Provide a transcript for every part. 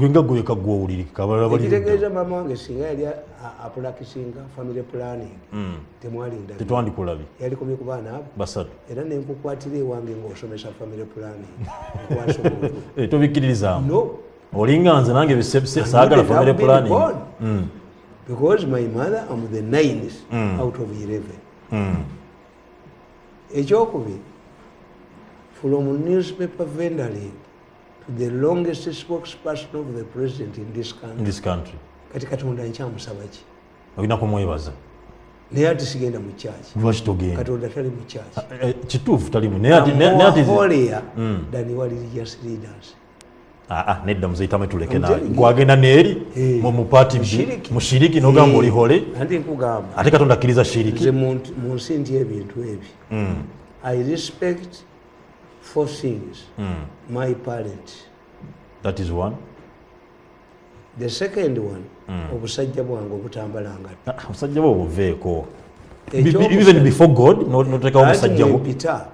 gwenga gweka gwowulirikekitegeeza mama wange singa yali apulakisinga family planning Hmm. temwalinda. Tetwandikulabye yalikomye ku baana abo. Basatu. Era nenkukwatira ewange ngaosomesa family planning nkwasa omuntu Eh, tobikkiririzaamu. No. Olinga nze nange bise- se- saagala I wouldn't family have been planning. born. Mm, because my mother am the ninth Mm. out of 11 mm. ekyokubiri from newspaper vendoring to the longest spokesperson of the president in this in country. This country kati katonda nkyamusaba ki olina kumwebaza. Naye ati sigenda mu kyaki lwaki togenda katonda tali mu kyaki Eh, kituufu talimu naye ati- naye- naye ati zi- holier Mm. than what religious leaders. Ah, ah, nedda muzeitame tuleke I'm nawe telling you. gwagenda neeri Eh, mu- mu paati mushiriki. mushiriki nogamba Eh, oli hole. anti nkugamba. Ate katonda akkiriza nze shiriki mu mu nsi nti ebintu ebi. Mm, i respect four things mm. my parent that is one? The second one Mm. obusajja bwange obutambalanga Ah, omusajja bwe obuveeko. Ekyokusatu- even before god no- notekawo omusajja bwo. Mpita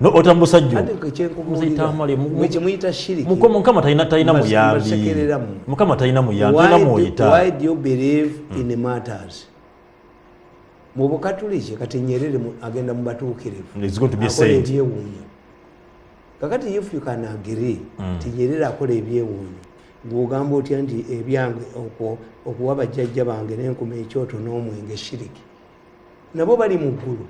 No, ota musajja ate ogwo Muziyita amale, mu- mu- kyemuyita shiriki. mukama talina talina muyambi. mukama talina muyambi do- mwoyita. why do you believe in matters mu bukatuliki kati nyerere agenda mu batuukirivu. It's going to be a akola ebyewuunyo kakati if you can agree ti nyerere akola ebyewuunyo. Ng'ogamba otya nti ebyange okuwa bajjajja bange n'enkuma ekyoto n'omwenge shiriki? Nabo bali mu ggulu.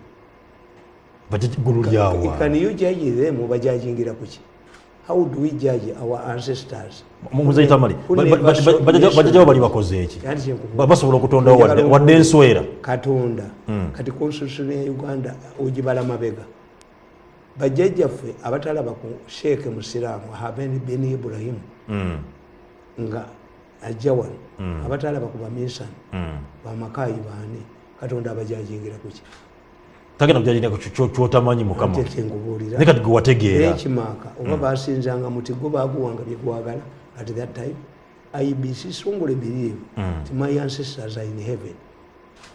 Can you judge them? Obajajingira kuki how do we judge our ancestors? Bajajjabo bali bakoze eki? Kandi kyenkubuuza. Ba- basobola okutondawo wadde- enswera? Katonda. Mm. kati constitution ya uganda ogibala mabega bajjajjaffe abatalaba ku sheeke musiraamu habeni ben ibrahimu Mm, nga ajja wano Mm. abatalaba ku baminsani mm. bamakayi baani katonda abajajingira kuki tagenda kujajira kyotamanyi mukama. Ate kyenkubuulira naye kati gwe wategeera. Nekimaaka oba basinzanga muti go baguwanga byegwagala at that time? Ibc strongly believe Mm. ti my ancestors are in heaven.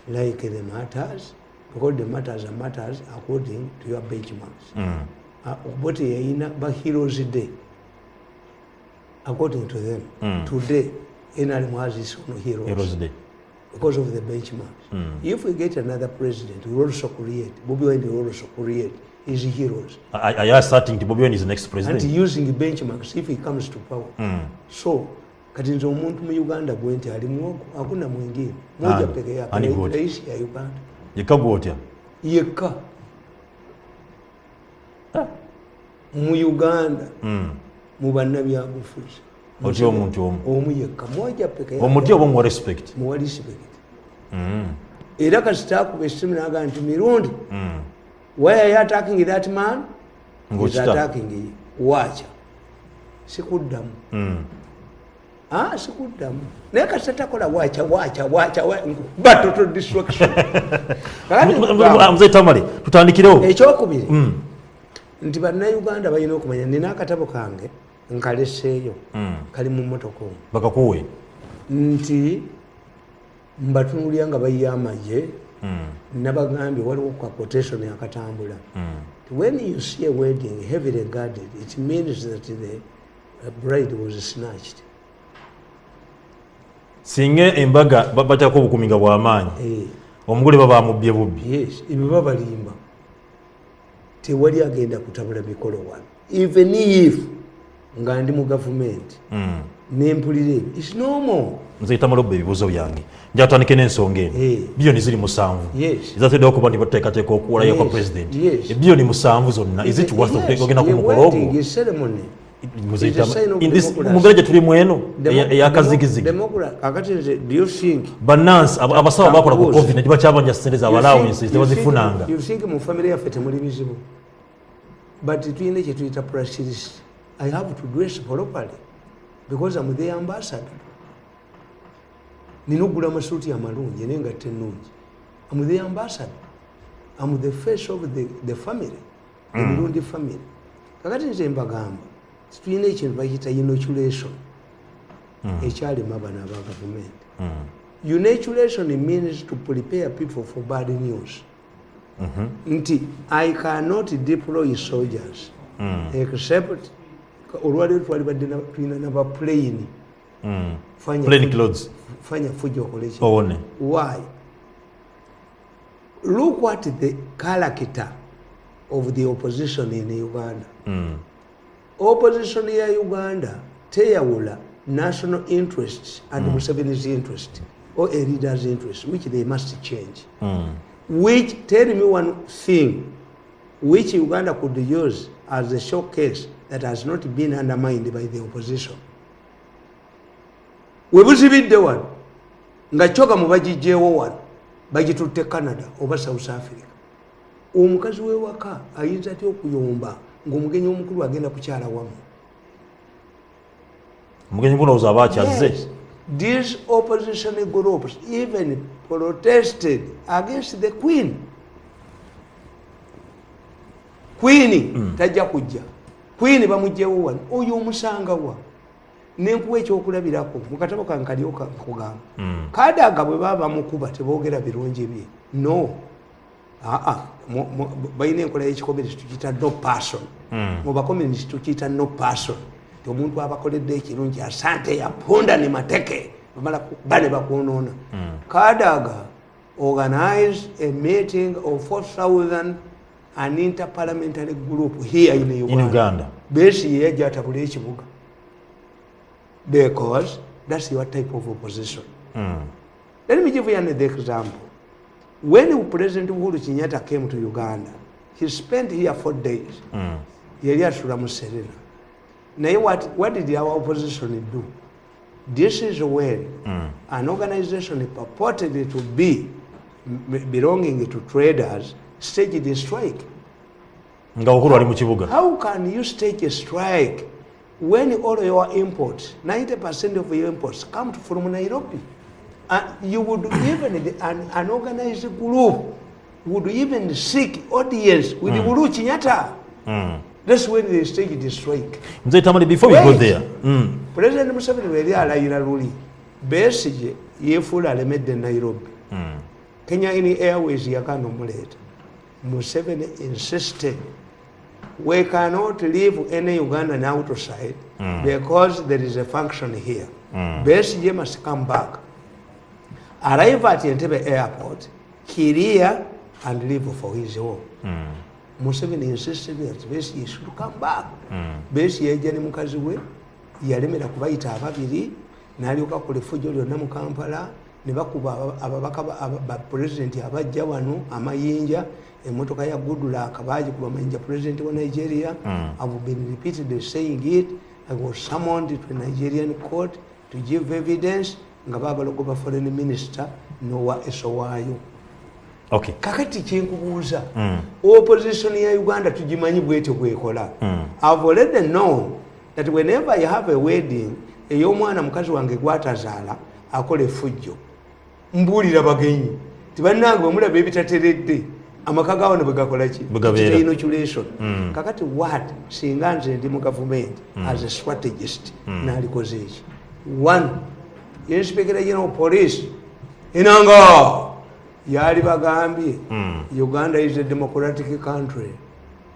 Like the matters because the matters are matters according to your benchmarks. Mm, uh, teyayina ba heroes day according to them. Mm. today nrm has its own heroes, Heroes Day. because of the benchmarks. Mm. if we get another president we also create. Bobi wine will also create his heroes. I, are starting asserting Bobby bobi wine is the next president. And using benchmarks if he comes to power. Mm. so kati nze omuntu mu uganda gwe nti ali mwogo hakuna mwingine. Moja peke yake rais ya uganda yekka gwe otya yekka mu uganda mu bannabyabufuzi otya omuntu omu omu yekka moja peke yake omuti oba omuwa respect muwa respect era kasita akuba essimu nagaa nti mirundi why are you attacking that man? Ng'okita. attacking you waacha sikuddamu sikuddamu naye kasita takola waacha waacha waacha wa- ba total destruction. Kakati nkugamba, muzayita male tutandikirewo ekyokubiri Mm, nti bannayuganda balina okumanya nina akatabo kange nkaleseeyo mm. kali mu motoka omwo bakakuwe? Nti mbatunulya nga bayiye amagye Mm, nabagambye waliwo ka quotation akatambula when you see a wedding heavily guarded it means that the bride was snatched singa embaga ba- bateekako obukumi nga bw'amaanyi Eh, omugole baba bamubbye bubbi. Ebyo babalimba. Tewali agenda kutabula mikolo wano. Even if nga ndi mu gavumenti Mm. nempulira ebyo its normal. Nzeyita malobba ebibuuzo byange. Nja tutandike n'ensonga eno. Eh. biyoni ziri musanvu ezateddewo okuba nti bateekateeka okuwulayo kwa pulezidenti yes. ebiyoni musanvu zonna is it worth ogenda ku mukolo ogwo is ceremony. Muzeyita- It's a sign of in this- democracy. mu mbeera gye tulimu eno eyakazigizigi bannansi aba- abasawo bakola ku covid ne bakyabanja sente za you allowances think- tebazifunanga. you think mu famire yaffe temuli bizibu but tuyina kyetuyita practice i have to dress properly because am the ambassador. Nina okugula amasuuti amalungi nengatte ennungi am the ambassador. Am the face of the, the family emirundi family. Kakati nze mbagamba tuyina ekintu bakiyita inoculation ekyalema bano aba gavumenti Mm. Unaturation means to prepare people for bad news. Nti, I cannot deploy soldiers Mm. except olwaleero twali badde na- tulina naba plane Mm. Fanya Plain fujo- clothes. fanya fujo okole ki owone why look at the character of the opposition in uganda Mm. Opposition ya uganda teyawula national interest and Mm. museveni's interest or a leader's interest which they must change. Mm. which tell me one thing which uganda could use as a showcase that has not been undermined by the opposition. Webuzibidde wano nga kyoga mubagijjeewo wano bagitutte canada oba south africa. Omukazi wewaka ayinza atya okuyomba ngaomugenyi omukulu agenda kukyala wamu. Omugenyi gunowooza aba akyazze Yes, these opposition groups even protested against the queen. Queen tajja kujja. Queen bamugjewo wano. Oyo omusangawa nenkuwa ekyokulabirako. Mukatabo kankalio nkugamba Mm. kadaga bwe baba bamukuba tebogera birungi bye. No balina enkola y'ekikomeresi tukiyita no person. Mu bakomeresi tukiyita no person. Ti omuntu abakoledde ekirungi asante yapunda ni mateke. Ku- bane bakwonoona kadaga organize a meeting of 4000 an interparliamentary group here in in uganda. Uganda. Besi yeyajja atabula ekibuga because that's your type of opposition. Mm. Let me give you another example. When President Uhuru Kenyatta came to Uganda, he spent here four days. Mm. Yali asula mu Serena. Naye what, what did our opposition do? This is when Mm. an organization purported to be belonging to traders staged a strike. nga ukulu ali mu kibuga How can you stage a strike when all your imports, 90% of your imports come from Nairobi? And you would even, an, an organized group would even seek audience with mm. Uhuru Kenyatta. Mm. That's when they staged the strike. mzee tamale before we go Wait. there Mm. President Museveni weli alayira luli Besigye yeefuula alemedde Nairobi. Mm. Kenya in Airways yagaana omuleeta. Museveni insisted we cannot leave any Ugandan outside Mm. because there is a function here. Mm. Besigye must come back. Arrive at Entebbe airport, clear and leave for his home. Mm. Museveni insisted that Besigye should come back. Mm. Besigye yajja ne mukazi we yalemera kubayita ababiri n'alyoka kola effujjo lyonna mu kampala ne bakuba aba- ababaka ba- pulezidenti abajja wano amayinja emmotoka ya goodluck baagikuba amayinja pulezidenti wa nigeria Mm. have been repeatedly saying it i was summoned to a nigerian court to give evidence nga baagala ogoba foreign minister nowa esowaayo okay kakati kyenkubuuza Mm. opposition ya uganda tugimanyi bwetyo bwekola Mm. i've already known that whenever you have a wedding ey'omwana mukazi wange gwatazaala akola effujjo. Mbuulira bagenyi tibannange bwemulaba ebitateredde amaka gawo ne bwegakola ki? Bwe gabeera. Kiyita inoculation. Mm. kakati what? Singa nze ndi mu gavumenti as a strategist naalikoze eki one inspector general police enanga yali bagambye Mm. uganda is a democratic country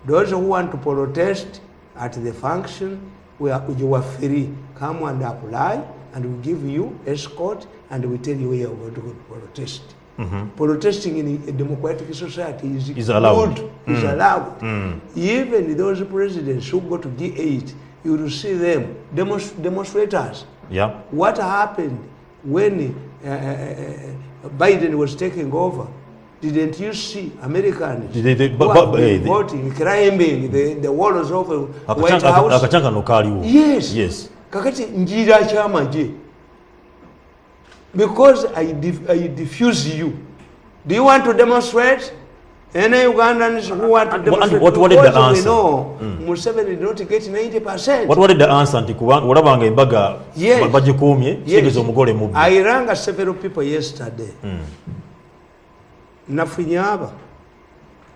those who want to protest at the function where you are free come and apply and we give you escort and we tell you where you are going to protest Mhm. protesting in a democratic society is, Is allowed. good, is Mm. allowed Mm. even those presidents who go to G8 you will see them demonst- demonstrators yeah what happened when uh, uh, uh, Biden was taking over? Didn't you see Americans They- they- who but- but- been eh, they- voting, climbing the, the walls of the White House? Yes. yes kakati njira kyamagye because I, I diffuse you do you want to demonstrate any ugandans who want to And- and demonstrate what- what did the Because we answer? know museveni did not get 90 percent what was the answer nti kuba- olabanga embaga Yes. ba- bagikuumye kitegeeza omugole mubbi I rang several people yesterday. Mm. Nafunye aba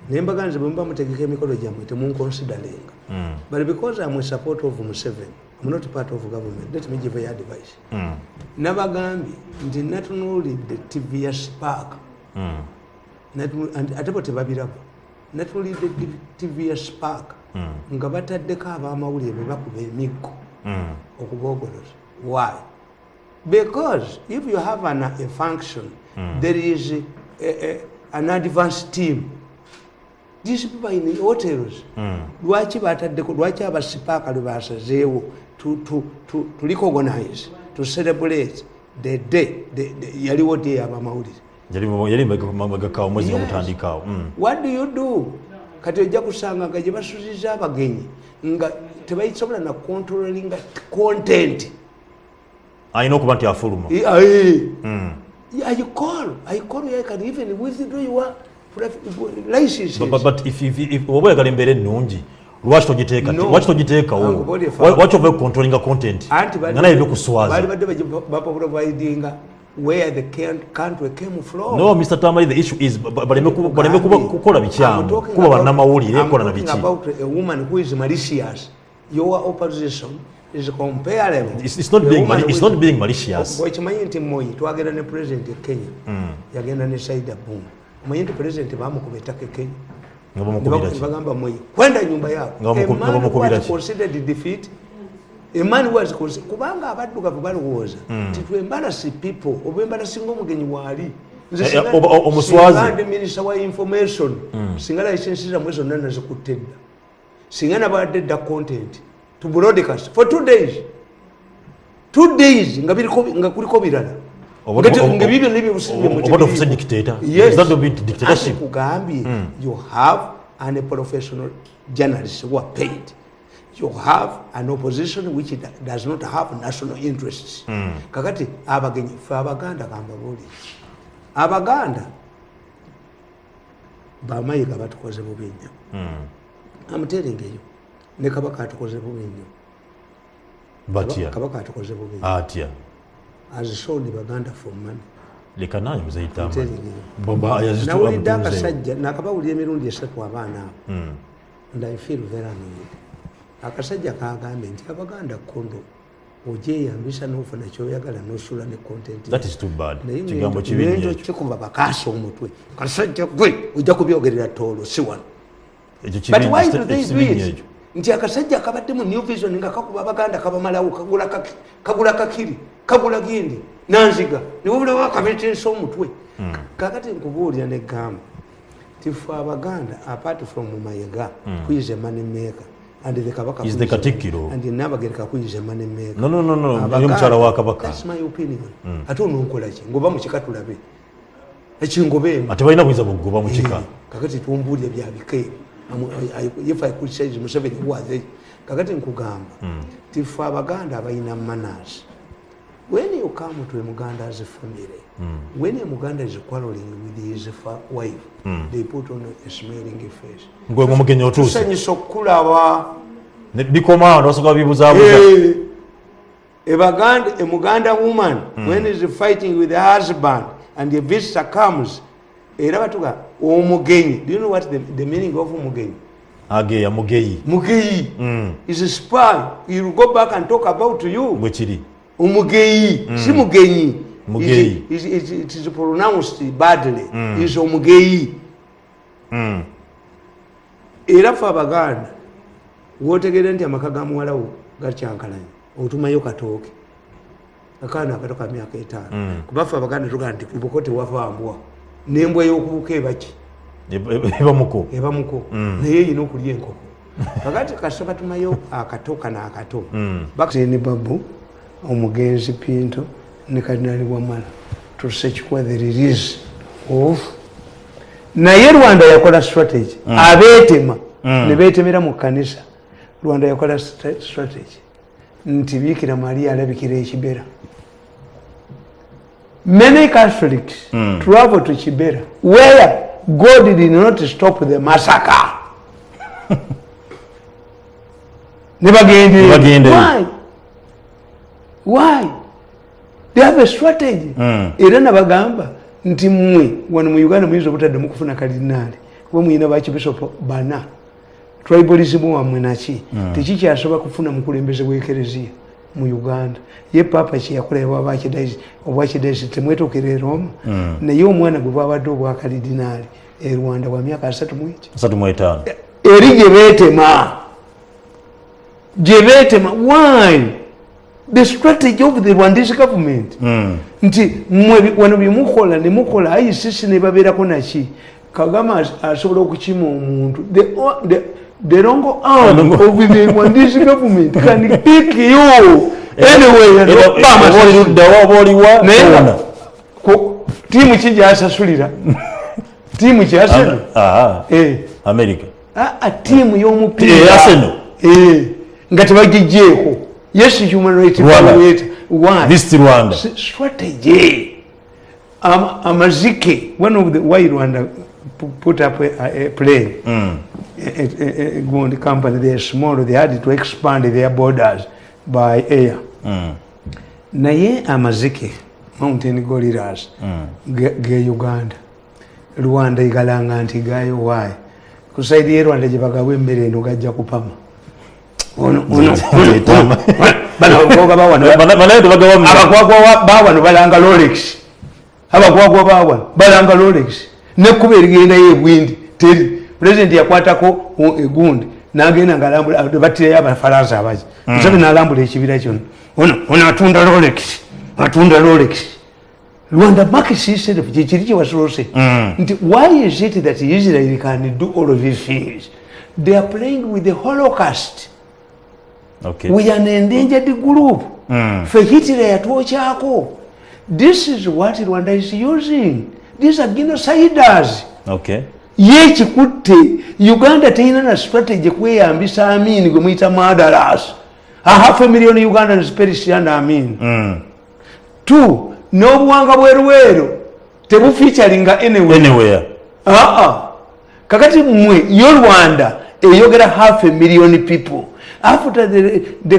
nembaga nze bwe muba mutegeka emikolo gyammwe temunconsideringa Mm. but because I'm a support of Museveni I'm not part of government let me give you advice Mm. nabagambye nti natunuulidde tv ya spark Mm. Ate bo tebabiraba natunuulidde tv ya spark. Mm. nga bataddeko ab'amawulire be bakuba emiggo Mm. okubogoloza why? Because if you have an, a function there is a, a, an advanced team. These people in the hotels lwaki bataddeko lwaki abasipaaka lwe basazeewo to, recognize to celebrate the day yaliwo day abamawulire yali Yes. gutandikaawo Mm. what do you do kati ojja kusanga nga gye basuziza abagenyi nga tebayisobola na controllinga content alina okuba nti afuluma Eh. Mm. You, I can even withdraw your oba oyagala embeera ennungi lwaki togiteekawo lwaki ova controllinga content nga naye byokuswaza bali badde bagi- baprovidinga where the country came from. no mr tamari the issue is ba- baleme kukola I'm bikyamu talking kuba bannamawulire I'm kola na talking biki about a woman who is malicious. Your opposition is comparable. It's- it's not being it's not being malicious. Bwe kimanyi nti Moi twagenda ne president e Kenya yagenda ne Saida Boom. Omanyi nti president bamukuba ettaka e Kenya. nga bamukubira ki bagamba Moi kwenda nyumba yako. Nga bamukubira ki? considered defeat a man who was considered kubanga abaddugavu balowooza nti twembalasi people oba embalasinga omugenyi waali Eh, eh, omuswazi. minisita wa information singa licensi zammwe zonna nazikutte dda. Singa nabadde dda content to broadcast for two days. Two days nga kuliko birala. Oba- Nga te- oba- nga bibyo nebyo oba- oba tofuse dictator? Yes. Is that the bit dictatorship? Ate kugambye you have an professional journalist who are paid you have an opposition which does not have national interests. Kakati abagenyi fe abaganda kambabuuli abaganda bamayiga batukoze bubi nnyo. Amuterengeyo ne kabaka atukoze bubi nnyo. Kabaka atukoze bubi atya has sold baganda for money. Leka nange muzeyitamu Amuterengeyo. nawulidde akasajja nakabawulira emirundi esatu abaana. Abo and i feel very annoyed akasajja kagambye nti abaganda kondo ogyeyambisa nofuna kyoyagala nosula ne content. That is too bad. Naye kigambo kibi ngendo nnyo ekyo kikuba bakaasa omutwe. Kasajja gwe ojja kubyogerera toolo si wano. But why do they do it? nti akasajja akabadde mu new vision nga kakuba abaganda kabamalawo kagula kaki- kagula kakiri kagula gindi nanziga. Niwobulawo akabetensa omutwe? Kakati nkubuulira negamba tife abaganda apart from mayega kwize money maker and the kabaka Is the Katikkiro. and nabagereka kwize money maker no no no no. Niyo mukyala wa kabaka. That's my opinion. Ate ononkolaki ngoba mukika tulabe. Ekingobeemu ate balina buyinza bugoba mu kika kakati tumbuulire byabika ebyo if i say museveni was kakati nkugamba tife abaganda abalina manners when you come to a muganda's family when a muganda is quarreling with his wife they put on a smiling face gwe omugenyi otuuse tusanyusa okukulaba Ne bikoma wano basoka bibuzaabuza Eh, a Baganda, a Muganda woman, when is fighting with her husband and the visitor comes, era batuga omugenyi. Do you know what the, the meaning of omugenyi? ageya mugeyi Mugeyi Mm. is a spy. He will go back and talk about you. bwe kiri Omugeyi, si mugenyi. Mugeyi. Is- is- is- It is pronounced badly. Is omugeyi. Mm. era fe abaganda wotegeere nti amaka ga muwalawo gakyankalanye otumayo katooke. Akaana akato ka myaka etaano. Kuba fe abaganda tugaa nti kubuko tewavambwa nembwa y'okubuka ebaki Eba- eba- ebamuko ebamuko naye eyina okulya enkoko. Kakati kasooka tumayo akato kano akato. Bakini babu omugenzi pinto ne kadinali wamala tusekikuwa the release of naye rwanda yakola strategy abeetema ne beetemera mu kkanisa. Rwanda yakola stra- strategy nti biikira mariya alabikira ekibera. Many catholics travel to kibera where god did not stop the massacre. Ne Ne bagendayo. Why? Why? They have a strategy. Era nabagamba nti mmwe wano mu Uganda muyinza obutaddemu kufuna kalinaali kuba muyina bakibisopo bana. Tribalism wammwe naki tekikyasobola kufuna mukulembeze bw'ekereziya mu uganda. Ye papa kyeyakola obwakidaisi temwetuukira e roma. Naye omwana gwe bwabadde obwakalidinaali e rwanda wa myaka asatu mweki asatu mu etaano. Eri gye beetema. Gye beetema. Why the strategy of the rwandese government. Mm. nti mwe wano byemukola nemukola icc nebabeerako naki kagama as- asobola okukima omuntu. The wrong arm of the rwandese government can pick you. Anyway Era- oba oba oli amasasi. ludda wa? Oba oliwa naye nga tona. ku- tiimu ki gyasasulira? Tiimu Eh. america. Tiimu Eh, y'omupiira. Eh, nga tebagijjeeko yes human right Rwanda. evaluate. Why? visit rwanda. S- strategy Am- amazike. One of the why rwanda pu- put up a, a plane? Mm. a, a, a good company. They are small. They had to expand their borders by air. Mm. naye amazike mountain gorillas ge ge uganda. Rwanda igalanga nti gayo wayi ku saidi ye rwanda gyebagawa emmere eno gajja kupama abakwagwa bawano balanga rolex. Abakwagwa bawano balanga rolex. Nekkuba erigendayo ebwindi teri. Pulezidenti yakwatako egundi nagenda nga batirayo abafalansa abaki musabe nalambula ekibira kyonna. Ono atunda rolex atunda rolex. Rwanda market itself kyekiri kyewasolose Mm. nti why is it that israel can do all of these things? They are playing with the holocaust. Okay. We are an endangered group. Mm. fe hitler yatwokyako this is what rwanda is using. These are genociders Okay. ye ekikutte uganda terina na strategy kweyambisa amin gwe muyita madaras a half a million ugandans perish under amin. Mm. two n'obuwanga bwerwero tebuficharinga anyway anywhere. Aa kakati mmwe yo rwanda eyogera half a million people after the, the, the,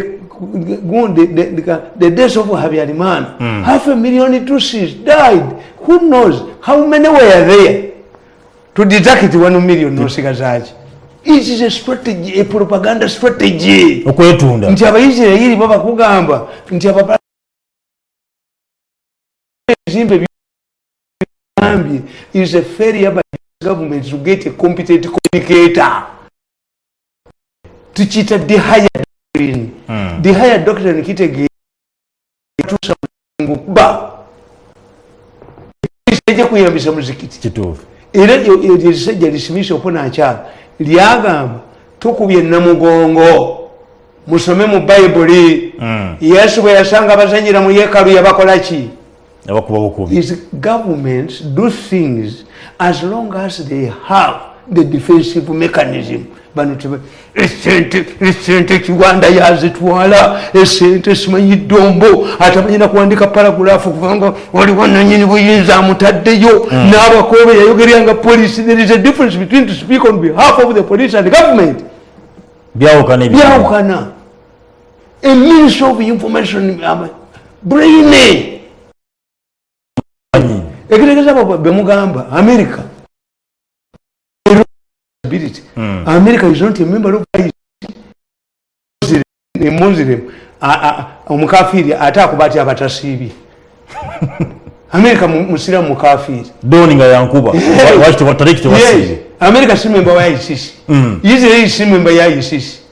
the, the, the death of habyarimana mm. half a million tutsis died. Who knows? How many were there? To deduct one million nosigazaji it is a strategy a propaganda strategy. Okwetunda. Nti abaisirairi babakugamba nti abapa zimbe is a failure by government to get a competent communicator tukiyita the higher doctrine. Mm. the higher doctrine kitegeeza tusa kuba. Ejja kuyambisa muzikiti? Kituufu. Era erisajja lisimisa oponakyala lyagamba tukubye namugongo musome mu bayibuli Mm. yesu bwe yasanga abazanyira mu yeekalu yabakolaki abakuba bukubi is governments do things as long as they have the defensive mechanism bano esente esente kiwanda yazitwala esente simanyi dombo atamanyina kuwandika paragulafu kubanga waliwo nanyini buyinza amutaddeyo. N'abakobe yayogeryanga polisi there is a difference between to speak on behalf of the police and government. Byawukana byawukana. A ministry of information um, brainy ekitegeza bemugamba america Responsibility. Mm. america is not a member of a muslim omukafiri ate akuba ati abatasiibye america mu- musiramu mukafiri. Doni nga yankuba. Waki tebataleki yes. Tebasiibe america si memba wa isis Mm. israel si memba ya isis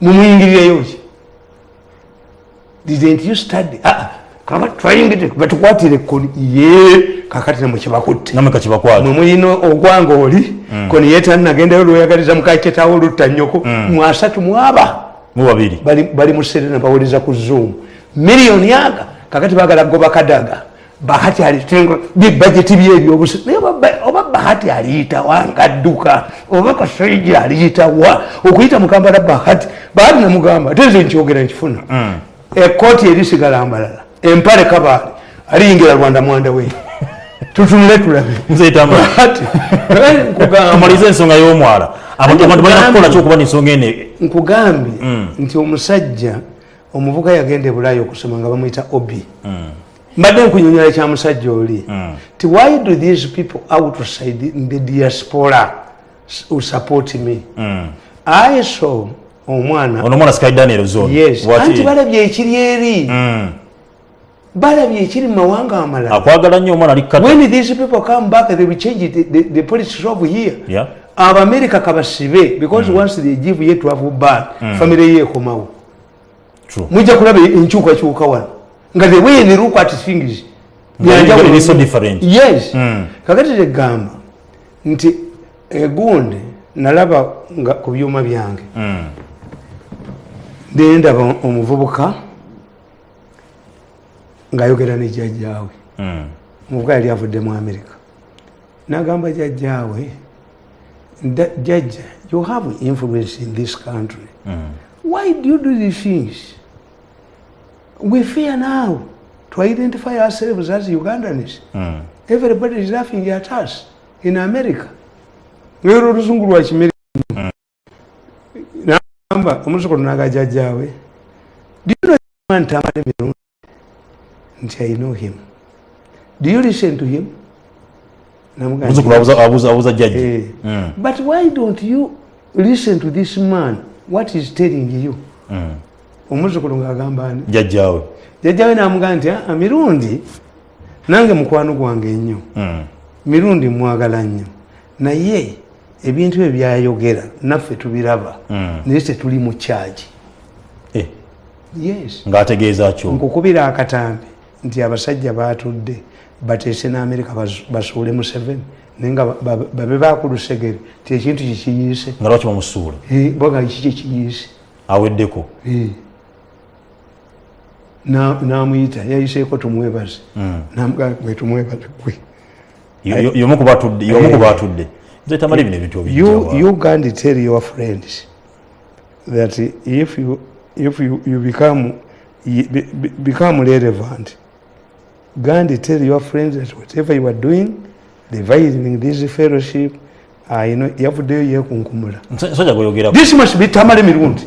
mumuyingirireyo ki? Didn't you study? Ah, batukwatire ekkoni ye kakati nemukibakutte namwe kakibakwata mwe mulina ogwanga oli koni yetannagendayo lweyagaliza mukaketawo olutta nnyoko. Mwasatu mwaba mu babiri. Bali bali mu serena bawuliriza ku zoom. Miliyoni aga kakati bagala goba kadaga bahati alitenga bibajeti byebyobusi naye oba- oba bahati aliyitawa ngadduka? Oba kasaiji aliyitawa okuyita mukambala bahati bahati namugamba tenze nkyogera nkifuna. Ekooti erisigala mbalala empale kabaale aliyingira rwanda mwanda we. Tutunule tulabe. Nze etambula bahati nkugamba amalize ensonga y'omwala. Abantu balina kukola kyokuba n'ensonga ene? Nkugambye nti omusajja omuvuka yagenda ebulayi okusoma nga bamwyita obi. Mbadde nkunyonyola kya musajja oli. Ti why do these people outside the diaspora support me? I saw omwana ono omwana sky daniel zone yes. Anti balabye ekiri eri? Mm. Balabye ekiri mu mawanga amalala. Akwagala nnyo omwana ali kata when these people come back they will change the, the, the politics of here. Yeah. abamerika kabasibe because once they give ye travel ban family ye ekomawo mujja kulaba enkyukakyuka wano. Nga the way they look at things. Yes. Mm. kakati tegamba nti egundi nalaba nga ku byuma byange. Mm. nendaba omuvubuka ng'ayogera ne jjajjaawe Mm. omuvubuka yali avudde mu amerika nagamba jjajjaawe "Nda- jjajja you have influence in this country. Mm. why do you do these things? We fear now to identify ourselves as ugandans. Mm. everybody is laughing at us in america. Lero oluzungu lwa kimere nagamba omuzukulu nagajjajjaawe do you know man tamale mirundi nti i know him. Do you listen to him? Abuza- jjajja Eh. Mm. but why don't you listen to this man? What is telling you? Mm. omuzukulu ngaagamba ani? Jjajjaawe jjajjawe namugamba nti "Ah, mirundi? Nange mukwano gwange ennyo mirundi mwagala nnyo. Naye ebintu ebyo byayogera naffe tubiraba. Naye tetuli mu kyagi Eh, yes. Ng'ategeeza kyo nkukubira akatambi nti abasajja batudde bateese n'amerika bas- basuule museveni naye nga ba- ba- babe bakulusegere ti ekintu kikiyiise nga lwaki bamusuula? Eh, boga kiki kiyiise. Aweddeko? Eh. Na- namuyita yayiseeko tumwebaze. Mm. namugamba gwe tumwebaze gwe. Yo- yo- yomu ku batudde batudde. Nze tamale bino ebintu you, can't tell your friends that if you, if you, you become, become relevant, Gandhi tell your friends that whatever you are doing, dividing this fellowship, you know, yavuddeyo yekunkumula. musajja gweyogerako This must be tamale mirundi.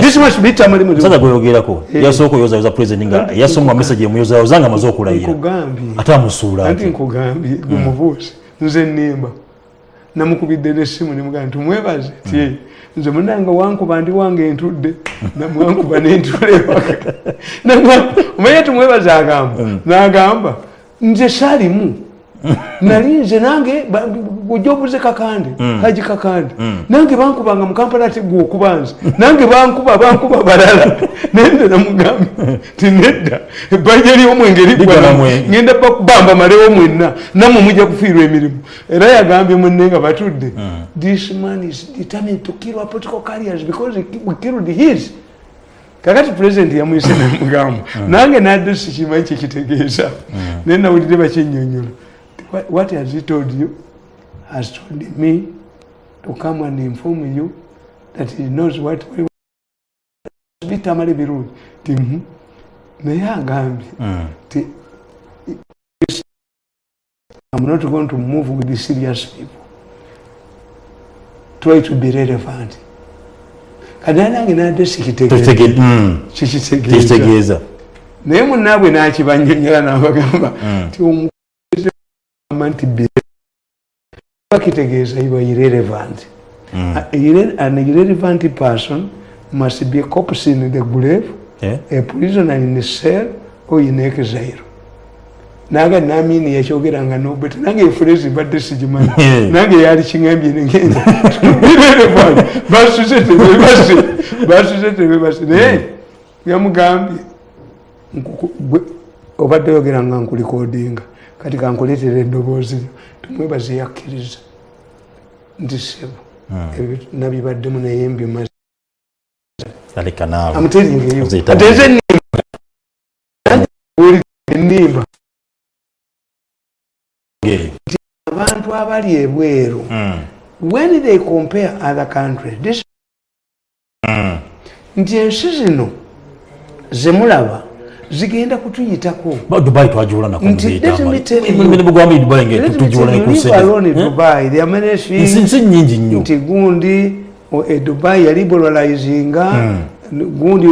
This must be tamale mirundi. gweyogerako Eh. yasooka oyozayoza pulezidenti nga yasoma message emuyozayoza nga amaze okulayira. Ate amusuula Anti nkugambye gwe mubuuzi nze nnimba. Namukubidde n'essimu nemugamba nti mwebaze. Ti nze munange wankuba ndi wange ntudde namwankuba nentula ewaka omanye tumwebaze agamba nagamba nze saalimu nali nze nange ojja obuze kakande haji kakande. Nange bankubanga mukampala ate gwe okuba nze. Nange bankuba bankuba balala. Naye nze namugambye ti nedda ebbanja ly'omwenge namwenge. ngenda bakubamba malewo mwenna nammwe mujja kufiirwa emirimu. Era yagambye munne nga batudde this man is determined to kill our political carriers because we killed his kakati president yamuyise namugamba nange nadde sikimanyi kyekitegeeza naye nawulire bakinyonyola What- has he told you? Has told me to come and inform you that he knows what we bitamale birungi ti naye agambye Mm. ti I'm not going to move with the serious people. Try to be relevant. Kati nange nadde sikitegeeza naye munnaabwe nakibanyonyola n'abagamba nti omukulembeze agamba nti bakitegeeza are irrelevant. Mm. Irre- an irrelevant person must be a corpse in the grave a prisoner in a cell or in exile naga namini yakyogeranga nobeta nange efurezi mbadde sigimanyi nange yali kiŋambye negenda irrelevant basuze tebebase basuze tebebase naye yamugambye obadde yogera nga nkulikodinga kati kankuleetera eddoboozi tumwebaze yakkiriza nti sebo ebyo nabibaddemu naye mbimaze amuteringeyo Nziyita ate abantu abali ebweru Mm. when they compare other countries this Mm. nti ensi zino zemulaba zigenda kutuyitako. Ba dubai twagiwula nako Nti, let me tell you- muzeyitambulibugwambi dubai nga Let me tugiwula tell you, leave alone Dubai, there are many nsi things. nsi nyingi nnyo. Nti gundi o- e dubai yaliberalizinga gundi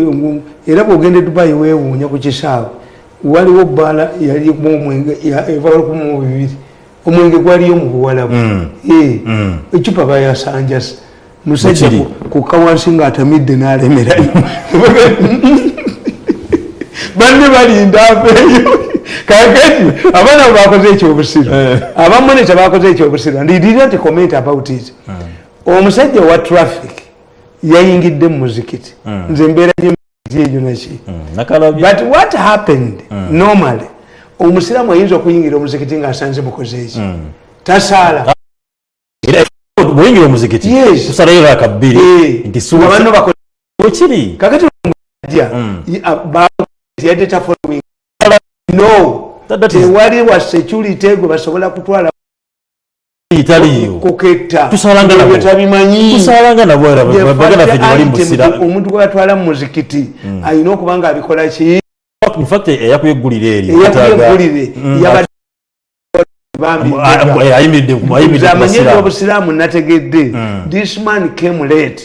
era bwogenda e dubai weewuunya ku kisaawe. Waliwo bbala yalimu omwenge ya- eva lukumi mu bibiri omwenge gwaliyo mu buwalabu. Mm. Eh, Mm. ecupa bayasanjasa musajja kukka wansi ng'atamidde n'alemerayo banne balinda aveeyo kakati abaana bakoze ekyobusiru. Abamu tebakoze ekyobusiru. Ndidirira nti comment about it. Omusajja wa traffic yayingidde mu muzikiti. Nze mbeera ekyejo naki but what happened? Normally omusiraamu ayinza okuyingira omuzikiti ngaasanze mukoze eki? Tasaala. Era bweyingira omuzikiti tusalayo raka bbiri nti nga banno bakoze wekiri kakati ja yadde ta following no tewali wa security gwe basobola kutwala italiyo. kuketta. Tusalanga nabo. Ebyo tabimanyi. Tusalanga nabo era The baganda fact ffe tebali item musira omuntu gwe batwala mu muzikiti alina okuba nga abikola ki in fact eyakuyeggulira eryo eyakuyeggulire Mm. obusiraamu nategedde. This man came late.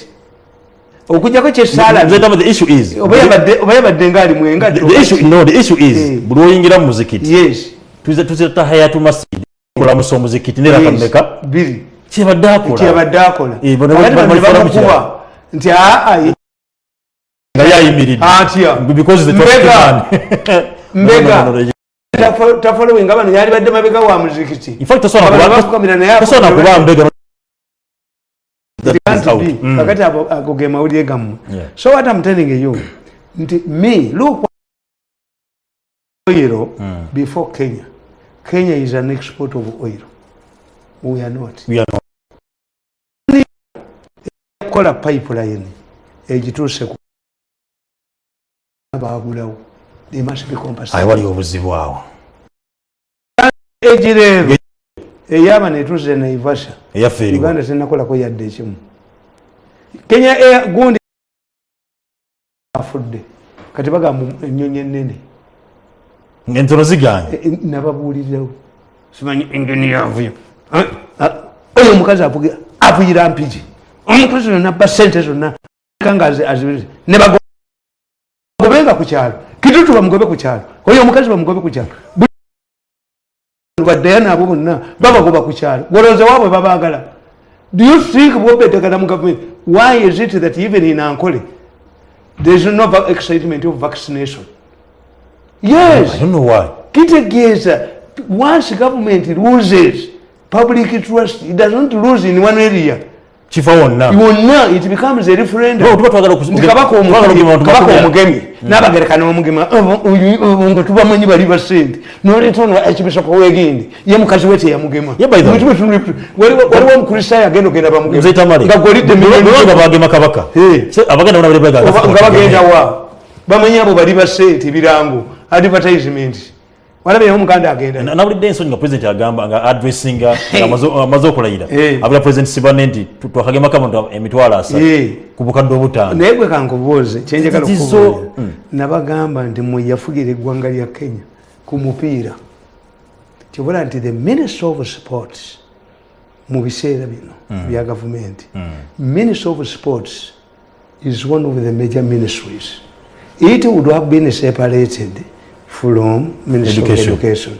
Okujjako kyesaala Nze ndaba the issue is oba yabadde- oba yabadde nga ali mwenga the issue no the issue is Eh. buli oyingira mu muzikiti yes. tuze tuzeta hayatu masjid kulamusa omuzikiti biri. Kyebadde akola? Kyabadde akola. Eh, nti aa nga yayimiridde atya because the Mbega. Mbega. Tafolowinga bano yali badde mabega wa muzikiti in fact tasobola kuba- mbega. Mm. kakati ago ge mawulire gammwe so what I'm telling you nti me look oil before kenya kenya is an export of oil we are not We are not. kola pipeline egituuse ku bagulawo they must be Ayi, compensated wali obuzibu awo. Egireero eyaba naivasha eyaffe eriwo uganda tenakolako yadde ekimu. Kenya gundi afudde. Kati bagamba enyonyi enene entono ziganye E- e- nababuulirirawo. Simanyi engeni yavuyo. Oyo omukazi avuyira mpigi. Omukazi zonna ba sente zonna kanga azibiri nebagobenga ku kyalo. Kitutu bamugobe ku kyalo. Oyo omukazi bamugobe ku kyalo. Baddeyo naabo bonna babagoba ku kyalo. Golooza waabwe babaagala. Do you think bwobeddagala mu gavumenti why is it that even in ankole there is no excitement of vaccination? Yes. I don't know why. Kitegeeza once government loses public trust it does not lose in one area kifa wonna yonna it becomes a referendum. Tuba twagala kabaka omugemi- kugema abantu kabaka bakubira. omugemi nabagerekana omugema nga tubamanyi bali basente noleeta ono ekibisoka wegindi ye mukazi we teyamugema. Yeah, by the way. Mutume tuli- waliwo omukristaayo agenda ogenda bamugema nze tamale. Nga golidde nga bagema kabaka. Oba- nga bagenda wa? Bamanyi abo bali basente birango advertisement walabeyo omuganda agenda. Nawulidde ensonyi nga president agamba nga addressinga amaze okulayira. Eh. abula president sibane nti tu- twakagemako abantu emitwalo asatu Eh. ku bukadde obutaano. Naye gwe kankubuuze kyenjagala Zizo- okubuulira nabagamba nti mwe yafugira eggwanga lya kenya ku mupiira kibula nti the minister of sports mu biseera bino bya gavumenti. Minister of sports is one of the major ministries. It would have been separated from minister Education. of education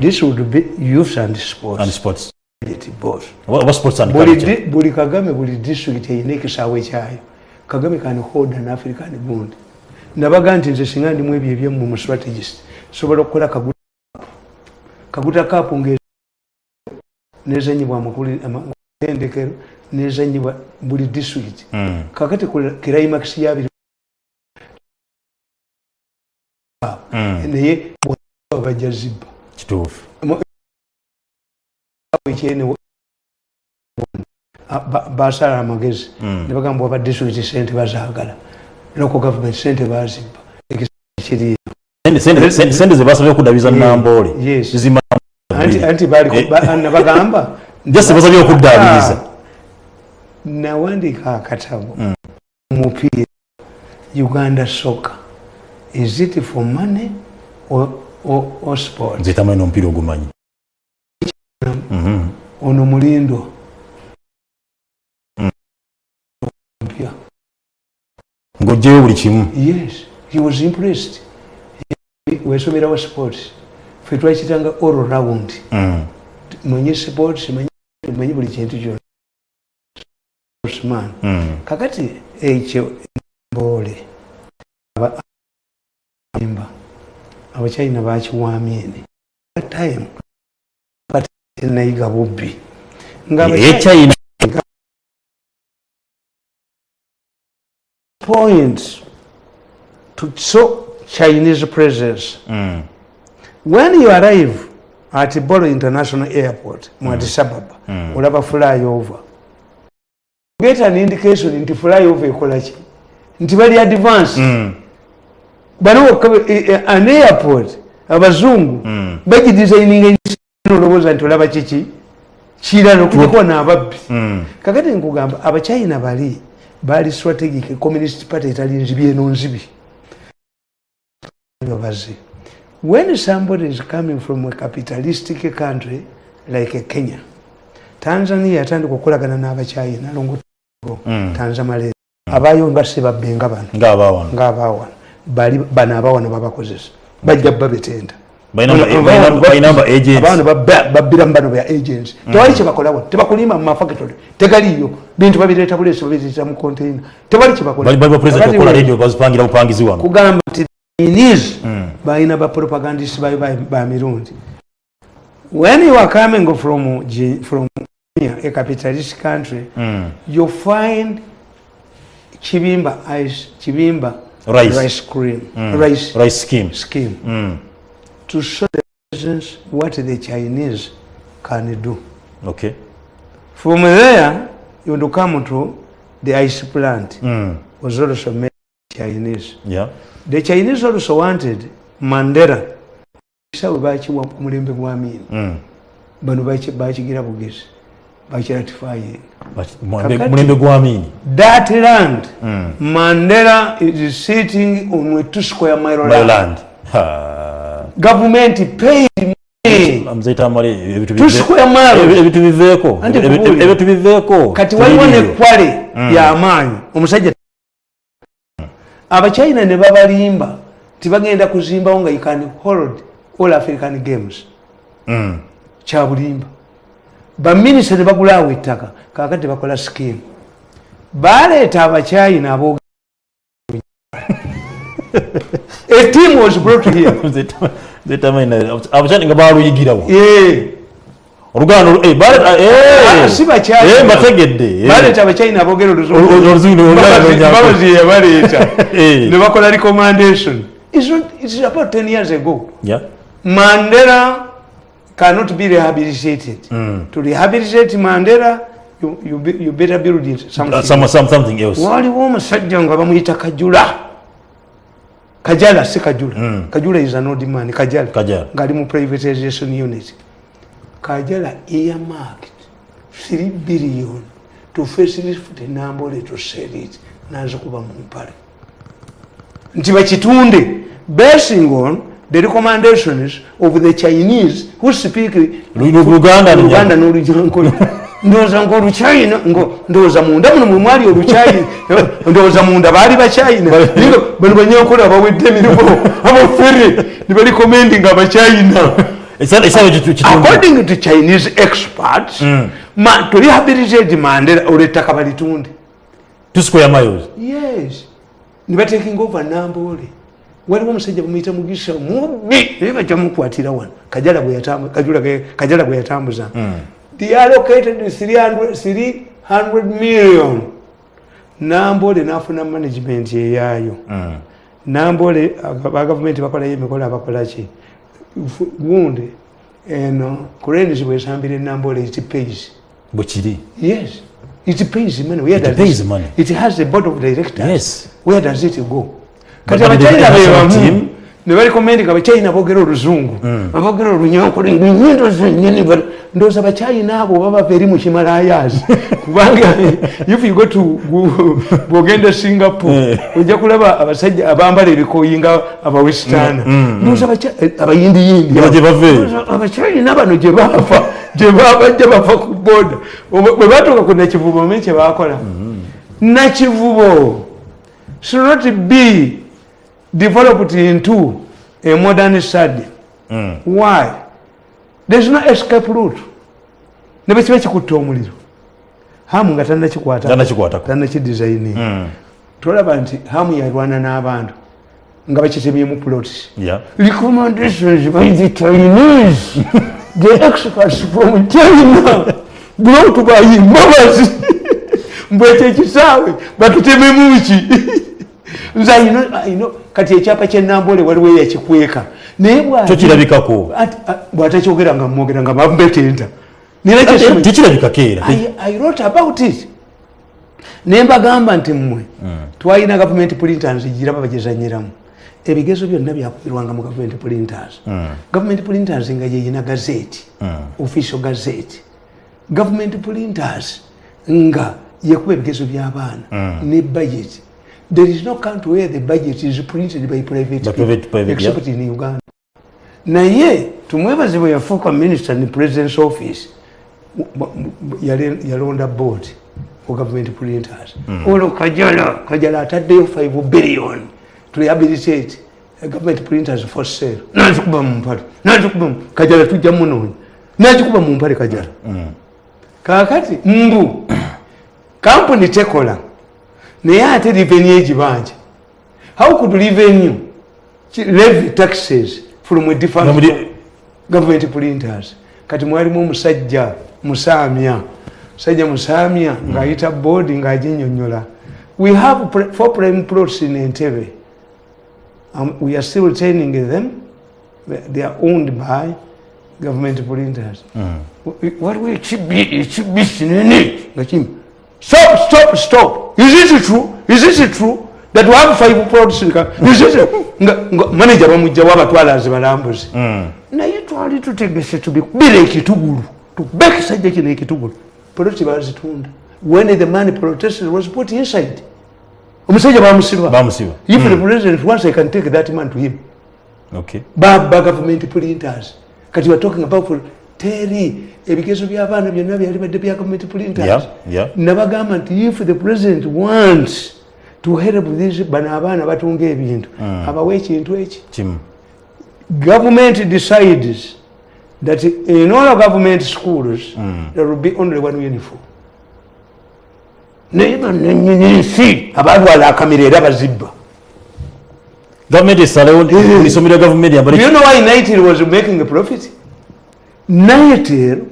this would be youth and sports. And sports. Both Oba- oba sports and buli, culture di, buli kagame buli district erina ekisaawe kyayo kagame kan hold an african bund nabaga nti nze singa ndimu ebyo ebyammwe mu strategist. Sobola okukola kaguta kaguta kapu nga nezanyibwa amatendekero nezanyibwa buli district. Mm. kakati ku climax yabiri naye bwa bajja zibba. Kituufu. Basala amagezi. Mm. nebagamba oba disitulikiti sente bazaagala. Loko gavumenti sente bazibba. Sente- zebasabye okuddabiza namboole anti Eh. nabagamba just basabye okuddaabiriza nawandiika akatabo. Omupiira uganda soccer is it for money or, or, or sport nze tamanyi n'omupiira ogumanyi. Mhm. ono mulindo. Mpya ng'oggyeyo buli kimu. Yes he was impressed. Wesomerawo sports. Fe twakitanga all round Mm. manyi sports manyi manyi buli kintu kyonna. Sportsman. Mm. kakati ekyo mboole aba- imba abachina bakiwamyene time kati nayiga bubbi nga Abachina- ekyayina point to show Chinese presence. Mm. When you arrive at Bolo International Airport, mu Addis Ababa, olaba flyover. Get an indication nti flyover ekola ki? Nti bali advance. Mm. Bano an airport abazungu bagidesigninga olowooza nti olaba kiki? Kirala okujako naababbi Mm. kakati nkugamba abachina bali bali strategic communist party etali nzibi eno nzibi babazi when somebody is coming from a capitalistic country like kenya tanzania yatandika okukolagana n'abachina longo Mm. tanzamale abayo nga sebabbenga bano ngaabaawano ngaabawana bali bano abawana babakozesa. Bajja babetenda. Abaana babbiramu bano bya agents. Tewali kyebakolawo tebakulima mu mafactory tegaliyo bintu babireeta buleesi babireeta mu container. Tewali bali bali bapresident Kakati okukola we- radio bazipangira bupangizi wano. Kugamba nti chinese balina bapropagandist bayo ba- ba mirundi. When you are coming from, from a capitalist country Mm. you find chibimba ice chibimba Rice. rice cream rice rice scheme scheme Mm. to show the presence what the Chinese can do. okay From there, you will come to the ice plant Mm. was also made Chinese. yeah The Chinese also wanted Mandela. Sawe bakiwa ku mulembe gwa Amin. Mm. Bano baki bakigira bugezi. Bakiratifying. Mulembe mulembe gwamini That land, Mm. Mandela is sitting on a two square mile land. Ha. Government paid ebitu biveeko ebitu biveeko kati waliwo nekwale y'amaanyi omusajja abachina ne babalimba tibagenda kuzimbawo nga you can hold all african games. Mm. kyabulimba baminisita ne bagulaawo ettaka kakati tebakola skimu baleeta abachina abo a team was brought here. Abachani nga baluyigirawo Yeah. oluganda olu- bale- si Bachina. mbategedde baleeta abachina aboogera Olu- olu- oluzungu ne- oluganda babazi yabaleeta ne bakola recommendation. It's about 10 years ago. Yeah. Cannot be rehabilitated. Mm. to rehabilitate mandela you, you, be- you better build it something. Uh, some- some- something else. Waliwo omusajja nga bamuyita kajula. Kajala si kajula. Kajula is an old man kajala. Kajala. ngaali mu privatization unit. Kajala earmarked 3 billion to facilitate nambole to sell it nazikuba mu mpale. Nti bakitunde basing on the recommendations of the chinese who speak Lu- lu- Luganda n'olunyankole ndowooza nga oluchina ngo ndowooza munda. Muno mwe mwali oluchina ndowooza munda baali bachina bano banyankole abawedde emirimu abafere ne balikomendinga abachina according to chinese experts ma, to rehabilitate mandela olwettaka balitunde. Miles yes. Ne batekinga over nambole waliwo omusajja bamuyita mugisa mubi naye bajjamukwatira wano kajala bwe yatambuza. They allocated 300 300 million. Nambole nafuna management eyaayo nambole aga- ba gavumenti bakolayo emikolo abakolaki gundi eno kurenis bwesambira enambole it pays. Bwekiri yes. It pays money. Where It does pays it, money. it has a board of directors. Yes. where does it go kati abachina bebamu team- ne balikomendi abachina boogera oluzungu aboogera olunyankole nyindo zenyini ba- ndowooza abachina abo baba eri mu kimalayazi kubanga if you go to bwogenda singapore. Ojja kulaba abasajja abambala ebikoyi nga abawesitaana eh, abayindiyindi abachina bano gye baava gye babajja bava ku boda bwe batuuka ku nakivubo omanyi kye bakola nakivubo should not be developed into a modern study. Why? There's no escape route. Ne bwe kiba kikutte omuliro hamu nga tannakikwata Tannakikwatako. tannakidesigning tolaba nti hamu yalwana n'abantu nga bakitemyemu plots Yeah. recommendations by the Chinese, the experts from China, brought by Mamazi. mbwekyo ekisaawe batutememu ki nze I know- I know, kati ekyapa kyenambole waliwo eyakikweka. Naye bwa- Kyo kirabikako. Ati- a- bw'atakyogera nga mwogera nga bambetenta tekirabikako era. I, wrote about it. Ne mbagamba nti mmwe twalina gavumenti printers giraba bagizanyiramu ebigezo byonna byakumirwanga mu gavumenti printers. Gavumenti printers nga yeyina gazeti official gazeti gavumenti printers nga yekuba ebigezo by'abaana ne budget there is no country where the budget is printed by private By private- private, except in uganda. Naye tumwebaze bwe yafuuka minister ne president's office yale- yalonda board for government printers. Olwo kajala kajala ataddeyo 5 billion to rehabilitate uh, government printers for sale. Nazikuba mu mpale nazikuba mu- kajala tujja munoonya nazikuba mu mpale kajala. Kakati mbu kampuni tekola naye ate revenue egibanja how could revenue levy taxes from a different Nomuli- government printers kati mwalimu omusajja musamya musajja musamya ng'ayita board ng'aginyonyola we have four prime plots in entebe um, we are still retaining them they are owned by government printers waliwo ekibi kinene nga kimi stop stop stop. Is it true? Is it true? That we have five plots in Ka- is it nga manager bamugjawo abatwalazi balambuzi. Naye twali tutegese tubikubira ekitugulu tukube ekisajja kino ekitugulu. Poloti bazitunda. When the money protested was put inside. Omusajja bamusiba. Bamusiba. If the president wants i can take that man to him. Okay. Baba government printers. Kati we're talking about teri ebigezo by'abaana byonna byali badde bya government printers nabagamba nti if the president wants to help these bano abaana batunga ebintu abawe ekintu eki? Government decides that in all government schools there will be only one uniform. Naye bananyini nsi abalwala akamera era bazibba. Gavumenti esalewo buli somero lya gavumenti Do yambale you know why Nitel was making a profit? Nitel,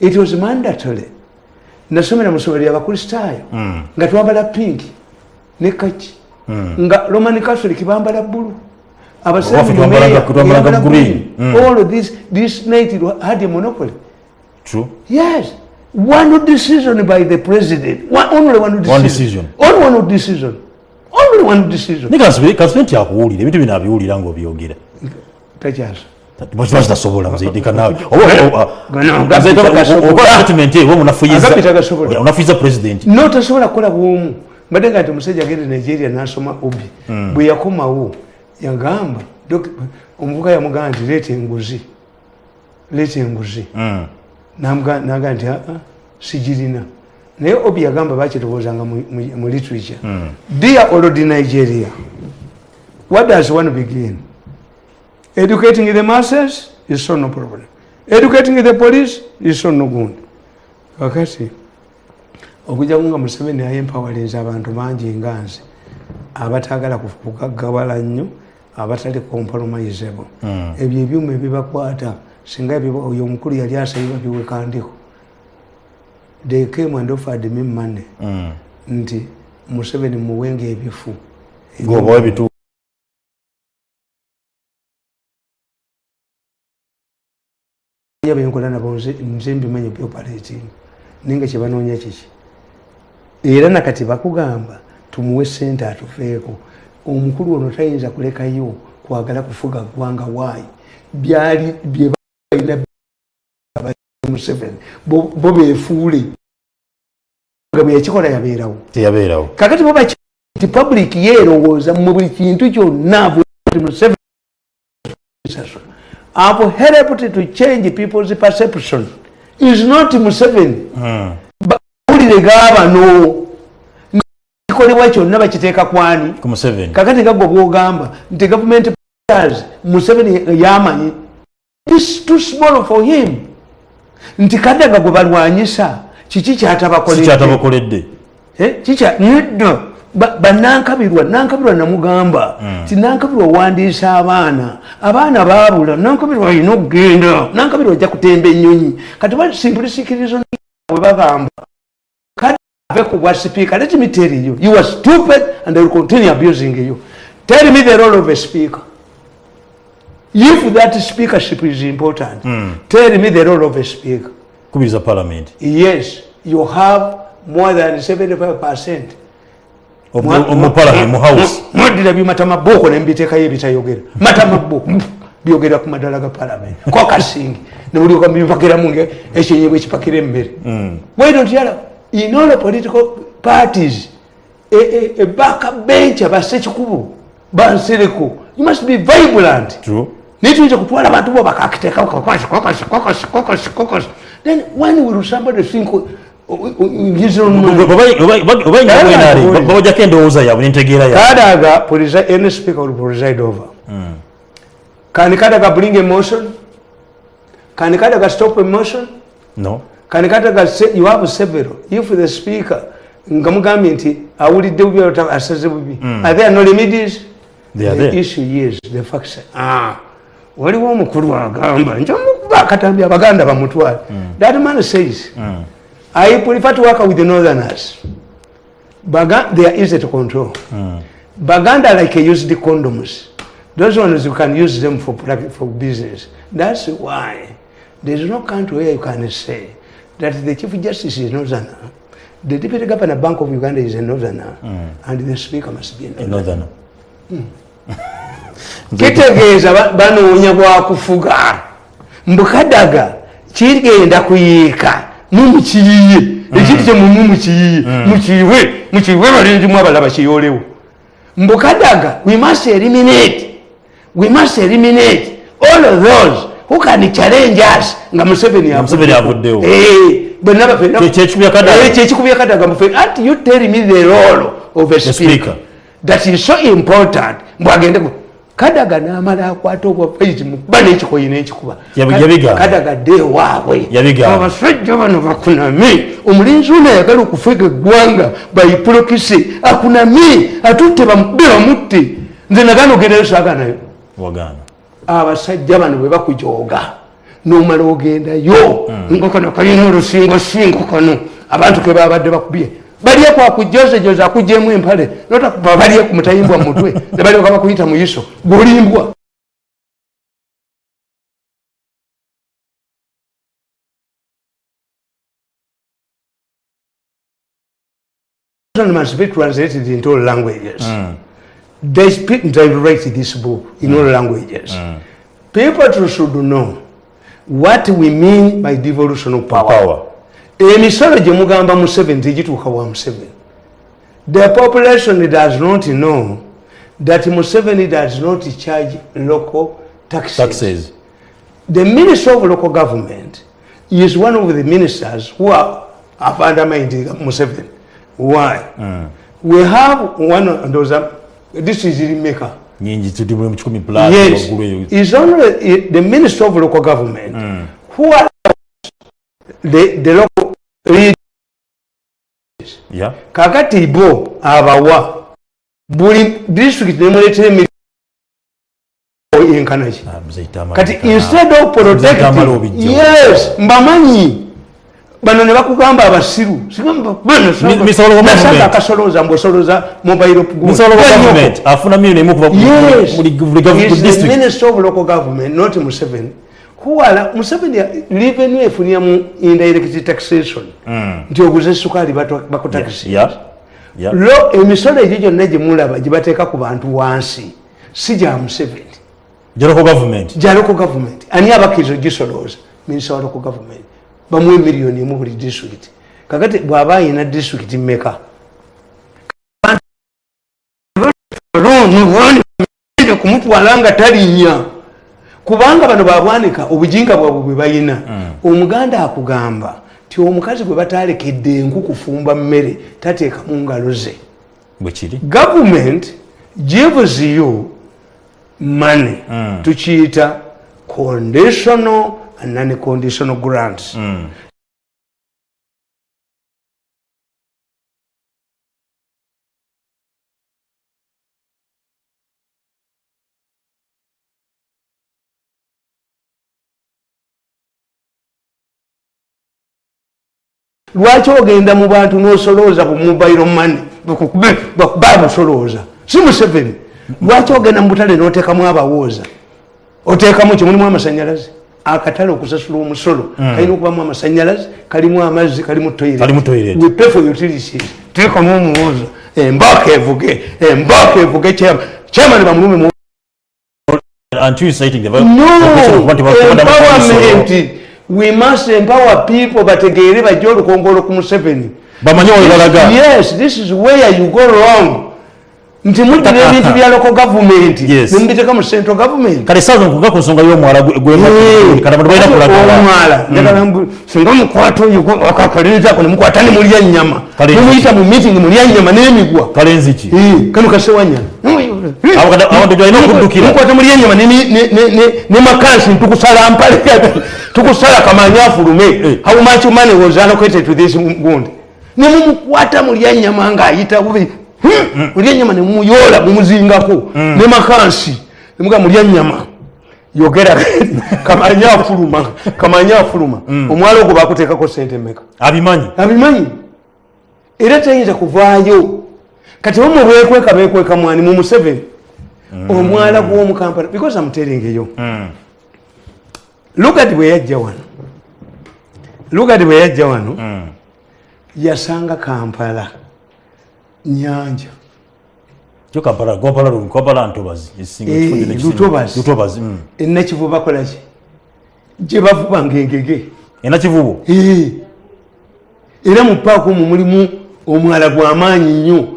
it was mandatory. Nasomera mu ssomero lyabakristaayo nga twambala pinki ne kaki. Nga roman catholic bambala bbulu. Waffe twambalanga- twambalanga green. Mm. all of this, this Nitel had a monopoly. True. Yes. One decision by the president. One, only one decision. One decision. only one decision. Only one decision. Naye kansube kansube nti akuwulira ebintu bino abiwulira ngaobyogera takyaso kiba kitasobola muzaidika nawe Gano, agapita gasobola. oba statement eyo Agapita gasobola. onafuyiza president notasobola kukola bwomu mbadde nga nti omusajja agende nigeria nasoma obi bwe yakomawo yagamba omuvuka yamugamba nti leeta enguzi leeta enguzi nagamba nti aa sigirina naye obi yagamba bakitowoozanga mu- literature dear old nigeria. What does one begin educating the masses is so no problem. Educating the police is so no good. Kakati okujjaku nga museveni ayempawalinza abantu bangi nga nze abatagala kugaggawala nnyo abatali compromisable. Ebyo ebyuma ebibakwata singa oyo omukulu yali asabibwa biwekandiko they came and offered me money. Nti museveni muwenga ebifu ya byenkola nabo nze mbimanyi byoperating naye nga kyebanoonya kiki era nakati bakugamba tumuwe sente atufeeko. Omukulu ono tayinza kulekayo kwagala kufuga ggwanga waayi byali byebalina museveni. Bo beefuule bwe yakikola yabeerawo. Teyabeerawo. Kakati bo nti public yeerowooza mu buli kintu kyonna bwe Museveni abo helped to change people's perception. Is not Museveni bawulire gaabano kikolebwa kyonna bakiteeka kwani. Ku museveni kakati gagwe bwogamba nti government planners Museveni yamanyi this too small for him. Nti kadaga gwe balwanyisa kiki kyatabakoledde kikyatabakoledde Eh, kikya nedda Ba- banankabirwa nankabirwa namugamba ti nankabirwa owandiisa abaana abaana baabula nankabirwa alina okugenda nankabirwa ajja kutemba ennyonyi. Kati ba simpulisikirizo we bagamba kati ave ku bwa sipiika let me tell you you are stupid and I will continue abusing you. Tell me the role of a speaker. If that speakership is important tell me the role of a speaker. Kubiriza parliament. Yes you have more than 75 percent mu parliament mu house mwaddira byematamabboko nembiteekayo ebitayogera matamabboko byogera ku madala ga parliament. Kokasingi nebulioka bipakiramu nga ekyenyebwa ekipakira emmere. Bwedotyala in all political parties ebaka bench abasekikubo bansereko you must be vibrant. True. Nituyinza kutwala abantu bo bakakiteeka then when will somebody think uh, uh, endowooza yaabwe nentegeera Kadaga, any speaker will preside over. Can Kadaga bring a motion? Can Kadaga stop a motion? no Can Kadaga say, you have several. If the speaker, ngamugambye nti awulidde bubi asaze bubi. Are there no remedies? The issue is the facts. Ah, waliwo omukulu agamba njamukuba akatambi abaganda bamutwale. That man says, I prefer to work with the northerners. Baga they are easy to control. Baganda like used the condoms. Those ones you can use them for for business. That's why there is no country where you can say that the chief justice is northerner, the deputy governor bank of Uganda is a northerner, and the speaker must be a northerner. northern kitegeeza ba- banoonya bwakufuga mbukadaga kigenda kuyiika mumukiyiye. Ekintu kyemumu mukiyiye mukiwe mukiwe balinzimu abalaba kiyolewo mbukadaga we must eliminate. We must eliminate all of those who can challenge us. Nga museveni avuddewo. Kye- kyekikubya Kadaga. mufe anti you tell me the role of a speaker. That is so important. Mbwagende ku- kadaga n'amala akwata obwafaizi mukuba n'ekikoyi n'ekikuba. Kadaga dde waabwe. Yabigamba. abasajja bano bakuname omulinzi ono ayagala okufega eggwanga bayipulokise akuname atutte bamube bamutte. Nze nagana ogendayo saaganayo abasajja bano bwe bakujooga nomala ogendayo. Nga kano kalina olusingosingo kano. Abantu ke babadde bakubye balye kwakujozejoza akugjemu empale notakuba balye ku mutwe mutwe nebalyoka bakuyita muyiso gulimbwa must be translated into all languages. Mm. They speak, they write this book in mm. all languages. Mm. People should know what we mean by devolution of power. power emisolo gye mugamba museveni tegituuka wa museveni the population does not know that museveni does not charge local taxes. taxes. The minister of local government is one of the ministers who are, have undermined museveni why? We have one of those uh, this is maker. Nyingi tuli mu kikumi plus yes. is only the minister of local government who are the, the local kakati bo abawa buli district nemuletera emirimu enkanaki Ah, kati instead of protecting yes mbamanyi bano ne bakugamba abasiru Government. akasolooza mbuosoloza mobile government, not Museveni. Are Museveni revenue efunira mu indirect taxation. Nti oguze sukali bakutakisi. yeah yeah Lo emisolo egyo gyonna gye mulaba gye bateeka ku bantu wansi si gya Museveni. local government local government. Ani abakkiriza ogisolooza? Minisita wa local government. Bamuwe miliyoni emu buli district. Kakati bw'aba ayina district mmeka? ono kumutwala nga talinnya kubanga bano babwanika obujinga bwabwe bwe bayina. Omuganda akugamba ti omukazi gwe batalekedde enku kufumba mmere tateeka mu ngalo ze. Government gives you money. Tukiyita conditional and non-conditional grants lwaki ogenda mu bantu n'osolooza bu mobile money bakuba abasolooza si museveni. Lwaki ogenda mu butale n'oteekamu abawooza? Oteekamu kimulimu amasanyalaze. Akatale okusasula omusolo kalina okubamu amasanyalaze kalimu amazzi kalimu Kalimu toilet. teekamu omuwooza embaaka evuge embaaka evuge kyamani bamulume no empowerment? We must empower people bategeere bajja olukongolo ku museveni. Bamanye webalaga yes this is where you go wrong. Nti muddira ebintu bya local government. Yes. nemubiteeka mu central government. Kale saaza nkuga ku nsonga y'omwala gwe- gwe- kati abantu balina kulagala. omwala. Njagala mbu singa mukwata oyo akakalirizaako nemukwata nemulya nyama Kale nemuyita mu meeting mulya nyama n'emigwa. Kale nziki? Kano kasewanyana Abantu- abantu balina okuddukira. Mukwata mulya enyama ne- ne- ne- ne- ne makansi ntukusala mpale tukusala kamanya afulume Eh. how much money was allocated to this wound nemumukwata mulya nyama ngaayita bubi. Mulya nyama nemumuyola mumuzingako ne makansi. Nemuga mulya nyama. Yogera kamanya afuluma kamanya afuluma omwala ogwo bakuteekako sente meka abimanyi? Abimanyi? Era tayinza kuvaayo. Kati bamwe bekweka bekweka mwani mu museveni? Omwala gw'omukampala because amuteringeyo lugadi bwe yajja wano lugadi bwe yajja wano yasanga kampala nyanja. Eh, Lutobazi. lutobazi mm. enakivu bakolaki gye bavuba ngengege. Enakivubo Eh. era mu paaka omwo mulimu omwala gw'amaanyi nnyo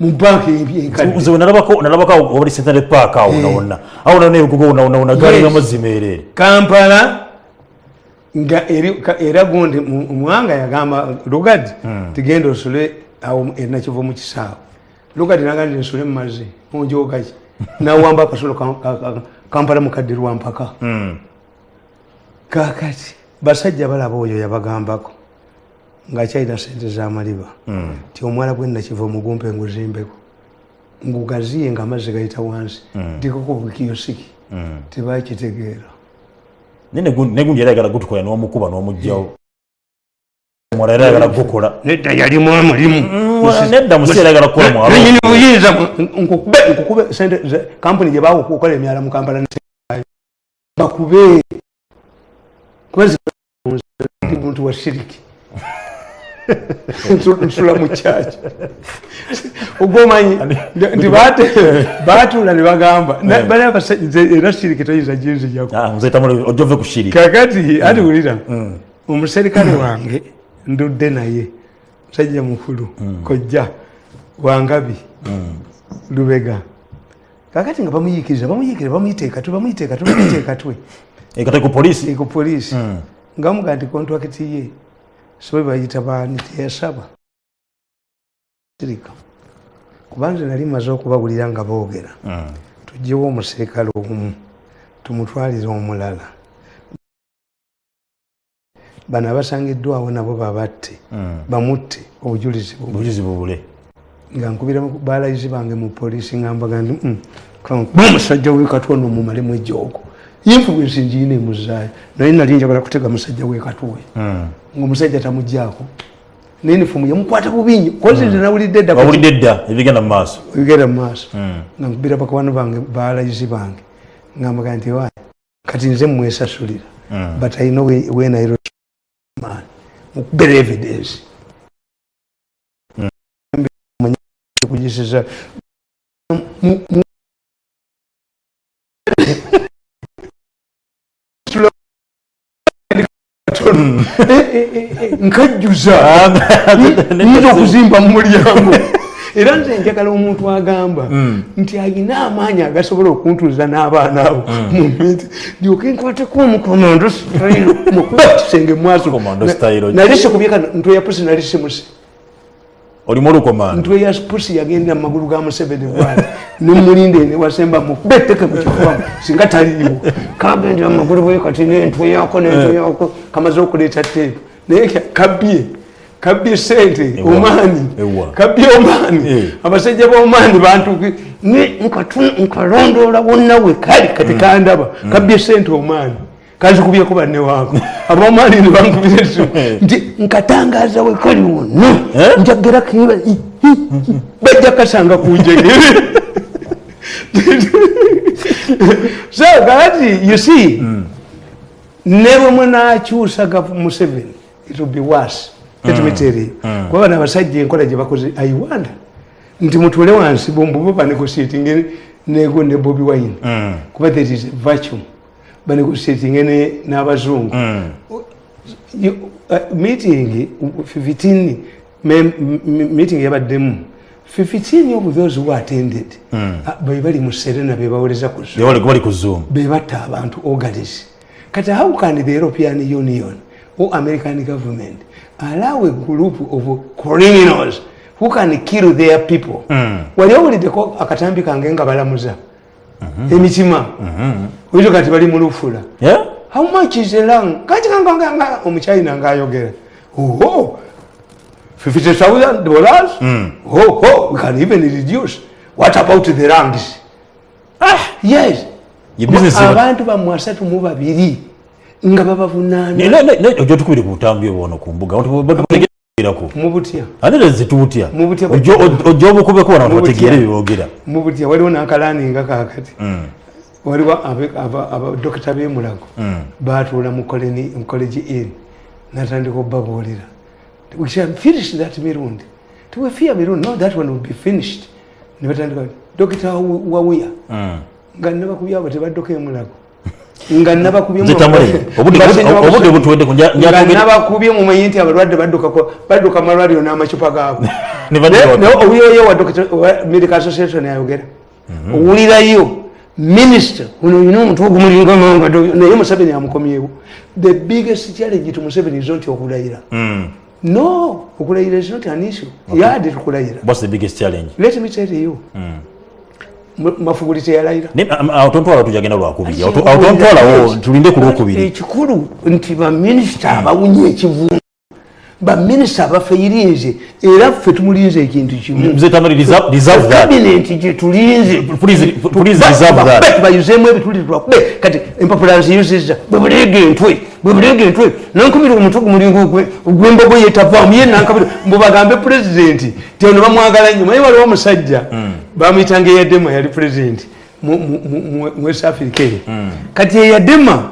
mu paaka enkadde. Nze we nalabako nalabako obali central park awo wonna wonna awo wonna n'ebigogo wonna wonna wonna gaali Yes. y'amazzi meereere kampala nga eri- ka- era gundi mu- omwanga yagamba lugadi tigenda osule awo enakiva mu kisaawe. Lugadi nagandi nsule mumazi onjogaki nawamba akasolo ka- ka- ka- kampala mukadde lwampaka kakati basajja balaba oyo yabagambako ngaakyalina sente zamaliba ti omwala gwenakiva omugumpe nguzimbeko ngugaziye nga amazzi gayita wansi ndikoko bukiyosiki tebakitegeera. Naye negundi era ayagala gutukola n'omukuba n'omugjawo omwala era ayagala gukola. Nedda yalimu omulimu nedda musi era ayagala kukola mwalo nenyini buyinza nkukube sente kampuni gye bawa okukola emyala mu kampala bakube kubazindi muntu wa shiriki nsula mu kyaki ogwomanyi nti batuula ne bagamba. Bali abasajja nze era shiriki toyinza ginzijako kakati ati wulira omuserikale wange ndudde naye musajja mukulu kojja wangabi lubega. Kakati nga bamuyikiriza bamuyikiriza bamuyiteekatwe bamuyiteekatwe bamuyiteekatwe ekate ku polisi ku poliisi. Nga muga nti kontwakiti ye sobe bayita baani teyasaba sirika. Kubanze nali maze okubawulira nga boogera. Tugyewo omuserikale omu tumutwalire omulala. Bano abasangiddwawo nabo babatte bamutte obujulizi bubule. Nga nkubira balayizi bange mu poliisi ngambaga ndi "Mm, kankuba omusajja wekatwa nomumalemu ejoogo influensi ngiina emuzaayo naye nali njagala kutega musajja wekatwe ngaomusajja tamugjaako nenifomu yamukwata bubi nnyo kozi nze nawulidde edda wawulidde dda ebigenda mu maaso. Bigenda mu maaso. Nga nkubira bakwano bange balayizi bange. Ngambaga nti wa kati nze mwesasulira but i know when i man. Mukubera evidence. Kugisiza nkajjuza. Nyinza okuzimba mu mulyango. Era nze njagala omuntu agamba nti alina amaanyi agasobola okuntuuza n'abaana abo. Mu miti ndyoke nkwateko omukomando sitayiro mukuba kisenge mwaso Commando style. nalise kubyeka ntweya pusi nalise musi olimu olukomando ntweya pusi yagendera mu magulu ga museveni bwali nemulinde newasemba mukuba etteke mukifuba singa taliiwo. Kagendera mu magulu bwe kati nentweyako nentweyako kamaze okuleeta teepu naye kabbye kabbye sente omaani kabbye omaani Eh. abasajja b'omaani bantuki nkalondoola wonna we kali kati kandaba kabbye sente omaani kanzikubyeko banne waako abomaani ne bankubira esimu nti nkatangaza we kali wonna Eh? njagera keba bajja kasanga kunjegere so kakati you see ne bwe munakyusa museveni it will be worse. Me tell you. Kuba bano abasajja enkola gye bakoze wonder. Nti mutule wansi bombubo banegotiating nego ne bobi wine. Kuba that is virtue banegotiating ne- n'abazungu. You- uh, meeting uh, 15 mem- m- meeting yabaddemu. 15 of those who attended uh, be bali mu serena be bawoleza ku Zoom. bali bali ku zoom. Be batta abantu organis kati how can the european union or american government allow a group of criminals who can kill their people? Wali owuliddeko akatambi kange nga balamuza emitima. Oito kati bali mulufula how much is a lang kati kanganga omuchina ngaayogera oho! 50000 dollars? Mm. oh, oh, we can even reduce. What about the rangs ah, yes. Your business abantu bammwe asatu mu babiri nga babavunaana ojo tukubire ku butambi obwono ku mbuga ate zitutya Mu butya- ojja obukubeko bana Mu butya. bategeere byebogera mu butya waliwo n'akalaninga kakati waliwo abe- aba- abadokita b'emulago batuula mu koleni- college in natandika obbabuulira. We shall finish that mirundi. Tiwefia mirundi no that one will be finished. Ne batandika dokita wawuya nga nabakubye abo tebaddoka emulago nga nabakubye mu- Zitamule. Obudde- Basenga obudde bakusomye. butuweddeko, nja- nja nga twogere- nabakubye mumanyi nti abalwadde badduka malwaliro n'amacupa gaabwe. Ne owulirayo wa medical association ayogera owulirayo minisita ono olina omutwe ogumulinga manga naye museveni amukomyewo the biggest challenge to museveni is not okulayira. No okulayira is not an issue. Yadi tukulayira let me tell you. Mu- mafuguli teyalayira awo tontwala tujagenda lwakubiri. Awo to- awo tontwalawo tulinde ku lwokubiri ekikulu nti baminisita abawunye ekivundu baminisita abafeirinze era ffe tumulinze ekintu kimu. Nze tamari reserve reserve that. kabinenti gyetulinze Please- please reserve that. bayuzemu ebituli twakube kati empapula nziyuziza bwebuleega entwe bwebuleega entwe nankubira omutwe gumulinga ogwembogo yetavaamu ye nankabira. Mbubagambe pulezidenti ti ono bamwagala nnyo. Maye waliwo omusajja bamuyitanga eyadema yali pulezidenti mu- west africa. Eyo kati eyadema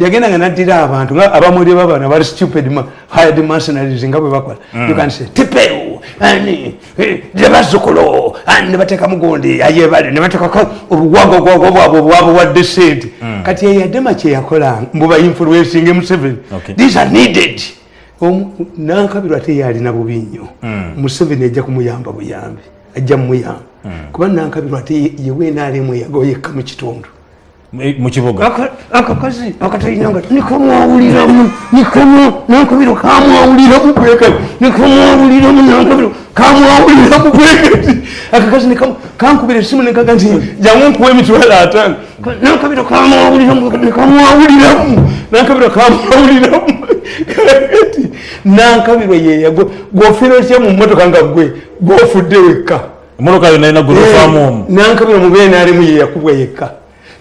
yagendanga naddira abantu nga abamuli babana bali stupid ma hired mercenaries nga bwe bakola. You can say tiperu ani nebazzukulo ne bateeka mugundi ayebale ne bateekako obuwago gwago bwabwe bwabuwadde sente kati eyadema kyeyakolanga mbuba influencing museveni. These are needed. Nankabirwa teyalina bubi nnyo museveni ajja kumuyamba buyambi ajja mumuyamba kuba nankabirwa ate yewenaalemu yagoyekka mu kitundu. Eh, mu kibuga Aka- akakazi akatalinanga nikamwawuliramu nikamu nankabiro kamwawuliramu bwekati nikamwawuliramu nankabiro kamwawuliramu bwekati akakazi nikamu kankubira esimu nekaga nti jangu nkuwa emitwalo ataano nankabiro kamwawuliramu nikamwawuliramu nankabiro kamwawuliramu kakati nankabiro yeyago gwofira otya mu mmotoka nga gwe gwofudde wekka. Emotoka yo nalina gulufaamu omu nankabira mubeene alimu yeyakubwa yekka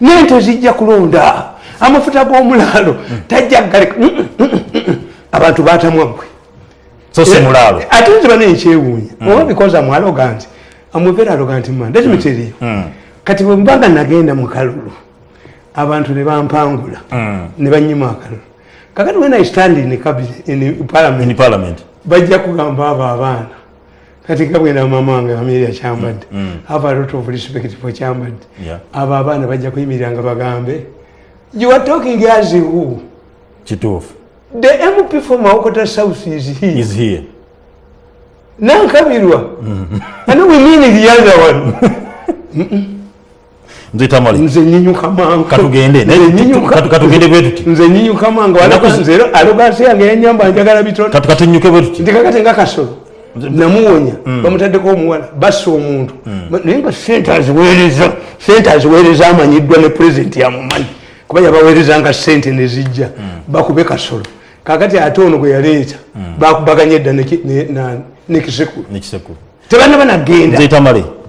nente zijja kulonda. Amafuta g'omulaalo tajja galeka abantu batamwaggwe so si mulaalo. ate nziba nekyewuunya oba because am arrogant. Am very arrogant man. Let me tell you. Kati bwe mbaga nagenda mu kalulu abantu ne bampangula ne banyima akalulu. Kakati when i stand in, in parliament. bajja kugamba abo abaana kati nga bwena mama wange ameeri akyambadde have a lot of respect for kyambadde. Abo abaana bajja kuyimirira nga bagambe. You are talking as who? Kituufu. The mp for maokota south is here. Is here. Nankabirwa. And we mean the other one. Nze nyinyuka mangu. Katugende Nze nyinyuka- mangu. Nze alogansi yange yanyamba njagala nti kakati nga kasolo namuwonya bamutaddeko omuwala bassa omuntu. Naye nga sente aziweereza sente aziweereza amanyiddwa ne pulezidenti yamumanyi kuba yabaweerezanga sente nezijja bakube kasolo. Kakati ate ono gwe yaleeta bakubaganya edda ne ki- ne- na- nekisekulu nekisekulu tebanaba nagenda.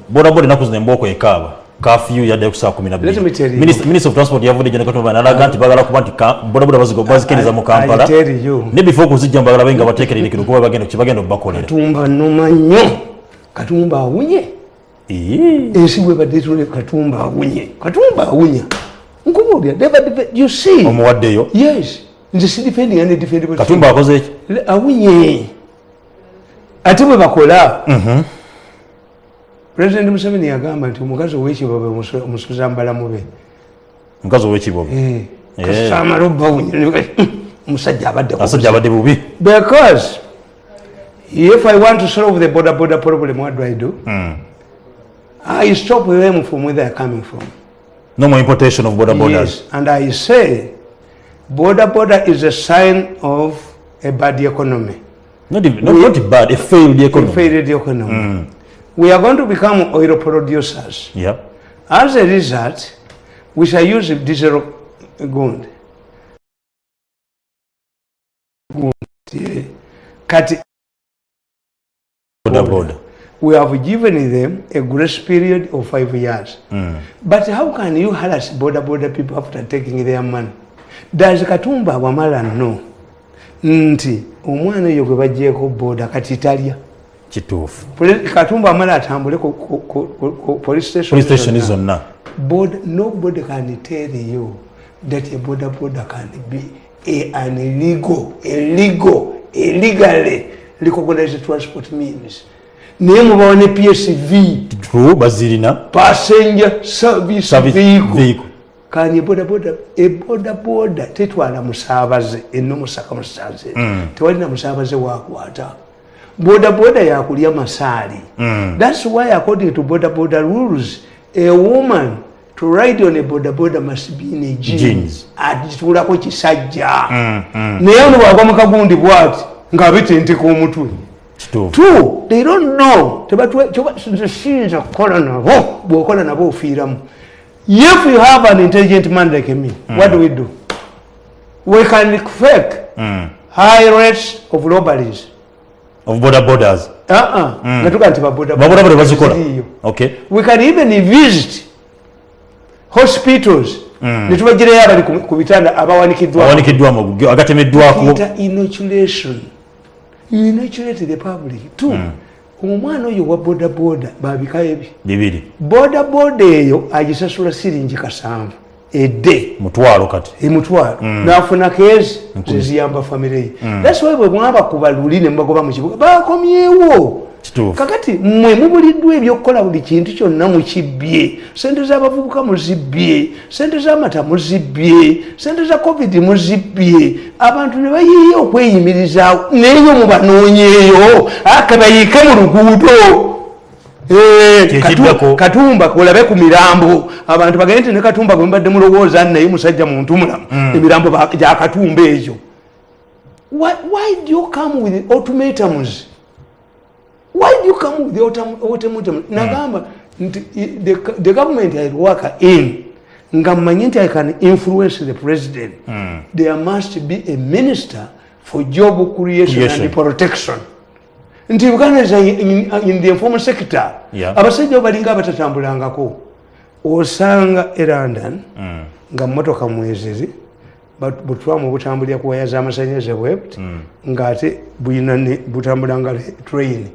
Bodaboda enaku zino embooko ekaaba kafiyu yaddayo ku saa kumi na Let me tell you. bbiri minisita of transport yavudde gye nekatuma nalaga nti bagala kuba nti bodaboda bazikiriza mu kampala. ne before okuzijja mbagala babe nga bateekererekere kuba bagenda kibagenda okubakolera katumba numa nnyo. Katumba awunye. Ensi bwebadde tule katumba awunye. Katumba awunya. Nkubuulira you see? Omuwaddeyo? Yes. Nze sidifendi nga nedifendi katumba akoze eki awunye. Ate bwe bakola pulezidenti museveni yagamba nti omukazi ow'ekibobe omusuza mbalamu be mukazi ow'ekibobe Eh, Eh. kasamala obbawunya omusajja abadde ku asajja abadde bubi. Because if i want to solve the border border problem what do i do? Mm. i stop them from where they're coming from. No more importation of border borders. Yes and i say border border is a sign of a bad economy. Not, even- not, not bad a failed economy, a failed economy we are going to become oil producers yeah as a result we shall use diesel gund. Kati border border we have given them a grace period of five years. But how can you harass border border people after taking their money? Does Katumba Wamala know? Nti omwana oyo gwe bagyeko boda kati talya kituufu katumba amala atambule station zonna. nobody can tell you that a border border can be a, an illegal, illegal, illegally recognized transport means. Naye mubawo ne PSV, bazirina passenger service service vehicle. vehicle Kani boda boda, e boda boda tetwala musaabaze eno musaka musaze. Tewali na musaabaze wakwata. Boda boda yakulya masaali. That's why according to boda boda rules, a woman to ride on a boda boda must be in a jeans. Jeans. Agitulako kisajja. Naye ono bwagwa mu kagundi bwati ng'abitenteka omutwe. kituufu Two, they don't know. Tebatwe- kyoba- nze siyinza kukola nabo bw'okola nabo ofiiramu. If you have an intelligent man like me, what do we do? We can fake high rates of robberies. Of border borders Uh-uh. Mm. natuka nti baboda baboda bode bazikola okay We can even visit hospitals mm. tubagirayo abali ku- bitanda abawanikiddwa awanikiddwamu agatemeddwako Kita inoculation. You inoculate the public. Two, omwana oyo wa boda boda babika ebi. bibiri Boda boda eyo agisasula siringi kasanvu edde. Mutwalo kati. Emutwalo nafuna keezi zeziyamba famire ye thats why bwe mwaba kuba luli ne mubagoba mu kibuga bakomyewo kakati mmwe mubuliddwa ebyokukola buli kintu kyonna mukibbye sente z'abavubuka muzibbye sente z'amata muzibbye sente za covid muzibbye. Abantu ne bayiye okweyimirizaawo neeyo mubanoonyeeyo aka bayiike mu luguudo katumba kolabe ku mirambo. Abantu bagende nti ne katumba gwe mubadde mulowooza naye musajja muntu mulamu. Emirambo ba- gya katumba egyo why, do you come with ultimatums? Why do you come with ultim- ultimatum? Nagamba nti the, government I work in nga mmanyi nti i can influence the president. There must be a minister for job creation, Creation. and protection nti uganda is in, in the informal sector. Yeah. abasajja bo balinga abatatambulangako. Osanga e london nga motoka mweziri but- butwamu butambulira ku waya z'amasanyalaze bwebuti ng'ate buyina ne- butambulanga le- train.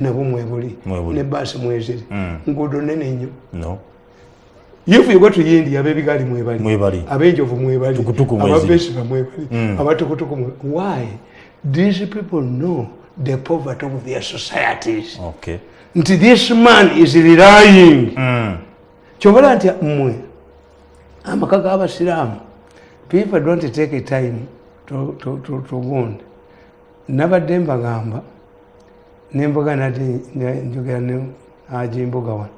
Nabwo mwebuli ne baasi mweziri nguudo nene nnyo. If you go to india abebigaali mwebali abenjovu mwebali ababesiba mwebali abatukutuku mwe- why? These people know the poverty of their societies. Okay. Nti this man is relying. Kyobala nti mmwe amaka g'abasiraamu people don't take time to, to, to, to wound. Nabadde mbagamba nemboga nati njogera ne ajimboga wano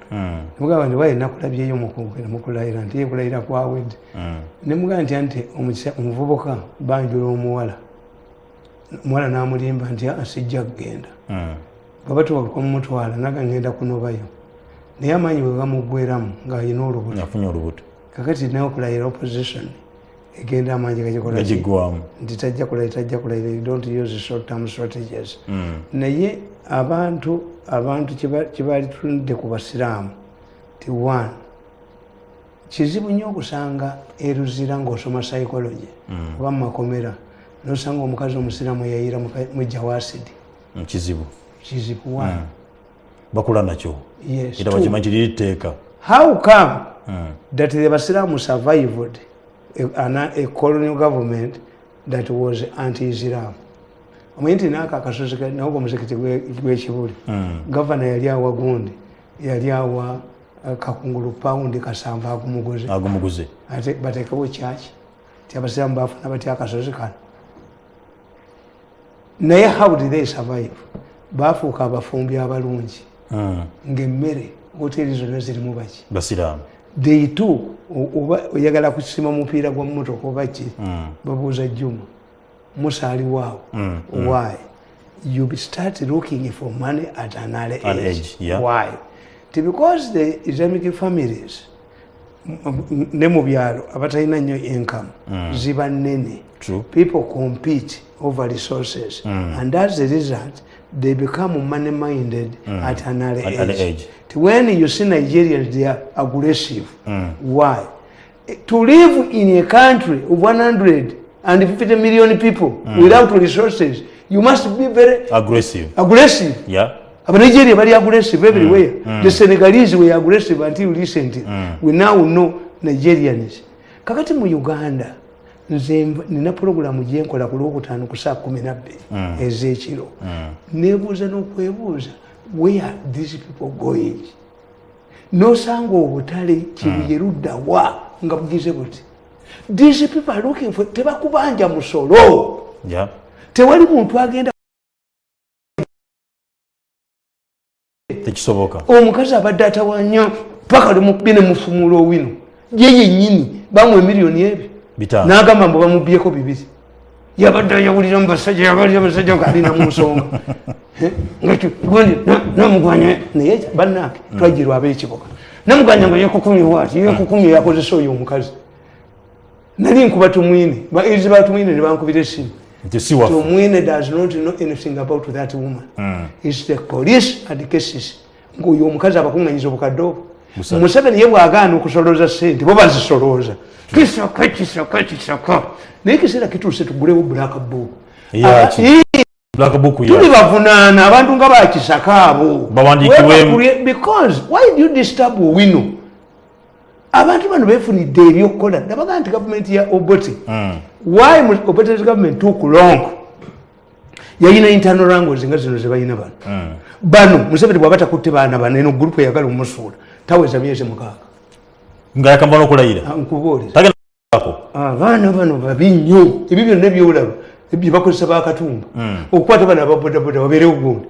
nemugamba nti waye nakulabyeyo mukugenda mukulayira nti yekulayira kwawedde nemugamba nti anti omukisa- omuvubuka banjula omuwala omuwala namulimba nti asijja kugenda. Babatuba kumutwala naga ngenda kunobayo. Naye amaanyi bwe gamuggweramu ng'alina olubuto. Kakati naye okulayira opposition egenda amaanyi gagikola ki? gagiggwamu nti tajja kulayira tajja kulayira you don't use short term strategies. Naye abantu abantu kibaali tunudde ku basiraamu ti one kizibu nnyo okusanga eruzira ng'osoma psychology oba mu makomera nosanga omukazi omusiraamu yayira mujja wasidi kizibu. Kizibu one. Bakula nakyo? Yes, era two. bakimanyi kiri tteeka. How come Mm. that the basiramu survived a, colonial government that was anti-islam? Omanyi nti naako akasozi ka- nawo omuzikiti gwe- gw'ekibuli Mm. gavana yali awa gundi yali awa uh, kakungulu paundi kasanvu agumuguze. Ate batekewo kyaki ti abasiramu bafuna batya akasozi kano naye how did they survive? Bafuuka abafumbi abalungi. Mm. ngaemmere hoteri zonna zirimu baki? Basiraamu. They took o- oba oyagala kusima mupiira gwa motoka oba ki? Mm. babuuza juma musaaliwaawo Mm, why? You start looking for money at an age, age, yeah. why? Because the islamic families ne mu byalo abatalina nnyo income ziba nnene. People compete over resources. And as a result. They become money minded at an early At age. early age. When you see nigerians they are aggressive. Why? To live in a country of 150 million people without resources you must be very aggressive. aggressive. Yeah abanigeria bali aggressive everywhere the senegalese were aggressive until recently. We now know nigerians. Kakati mu uganda nze nina puroguramu gyenkola ku lwokutaano ku saa kumi nabbiri ez'ekiro. Nebuuza n'okwebuuza where these people going? Nosanga obutale kibuye luddawa nga bugize buti these people are looking for tebakubanja musolo. Yeah. Tewali muntu agenda tekisoboka omukazi abadde atawa nnyo paka limubye nemufumula owino. Ye yennyini bamuwa emiliyoni ebyo. N'agamba mbu bamubyeko bibiri. Yabadde ayawulira mubasajja yabalira basajja ngaalina mu nsonga. Ngagundi namugwanya naye bannange twajirwa ab'ekibuga namugwanya nga yekukumye waati yekukumye yakozesa oyo omukazi. Nali nkuba tumwine bairizi batumwine ne bankubira esimu tumwine does not know anything about that woman. Its the police and cases ngaoyo omukazi abakuŋŋanyiza obukadde obwo? Museveni ye bwagaana okusolooza sente bo bazisolooza kisaka kisaka kisaka naye ekiseera kituuse tugulewo black book. Tuli bavunaana abantu nga bakisaka abo. Because why do you disturb owino? Abantu bano befunidde ebyokukola nabagaa nti gavumenti ya obote why mu- obote's government took long? Yayina internal language nga zino zebayina bano bano museveni bwaba takutte baana bano eno gurupu eyagala omusuula taweza myezi mukaaga. Nga yakamba n'okulayira Ah, abaana bano babi nnyo. Ebyo byonna ebyolaba byebakozesa bakatumba okukwata bana ababodaboda babeerewo gundi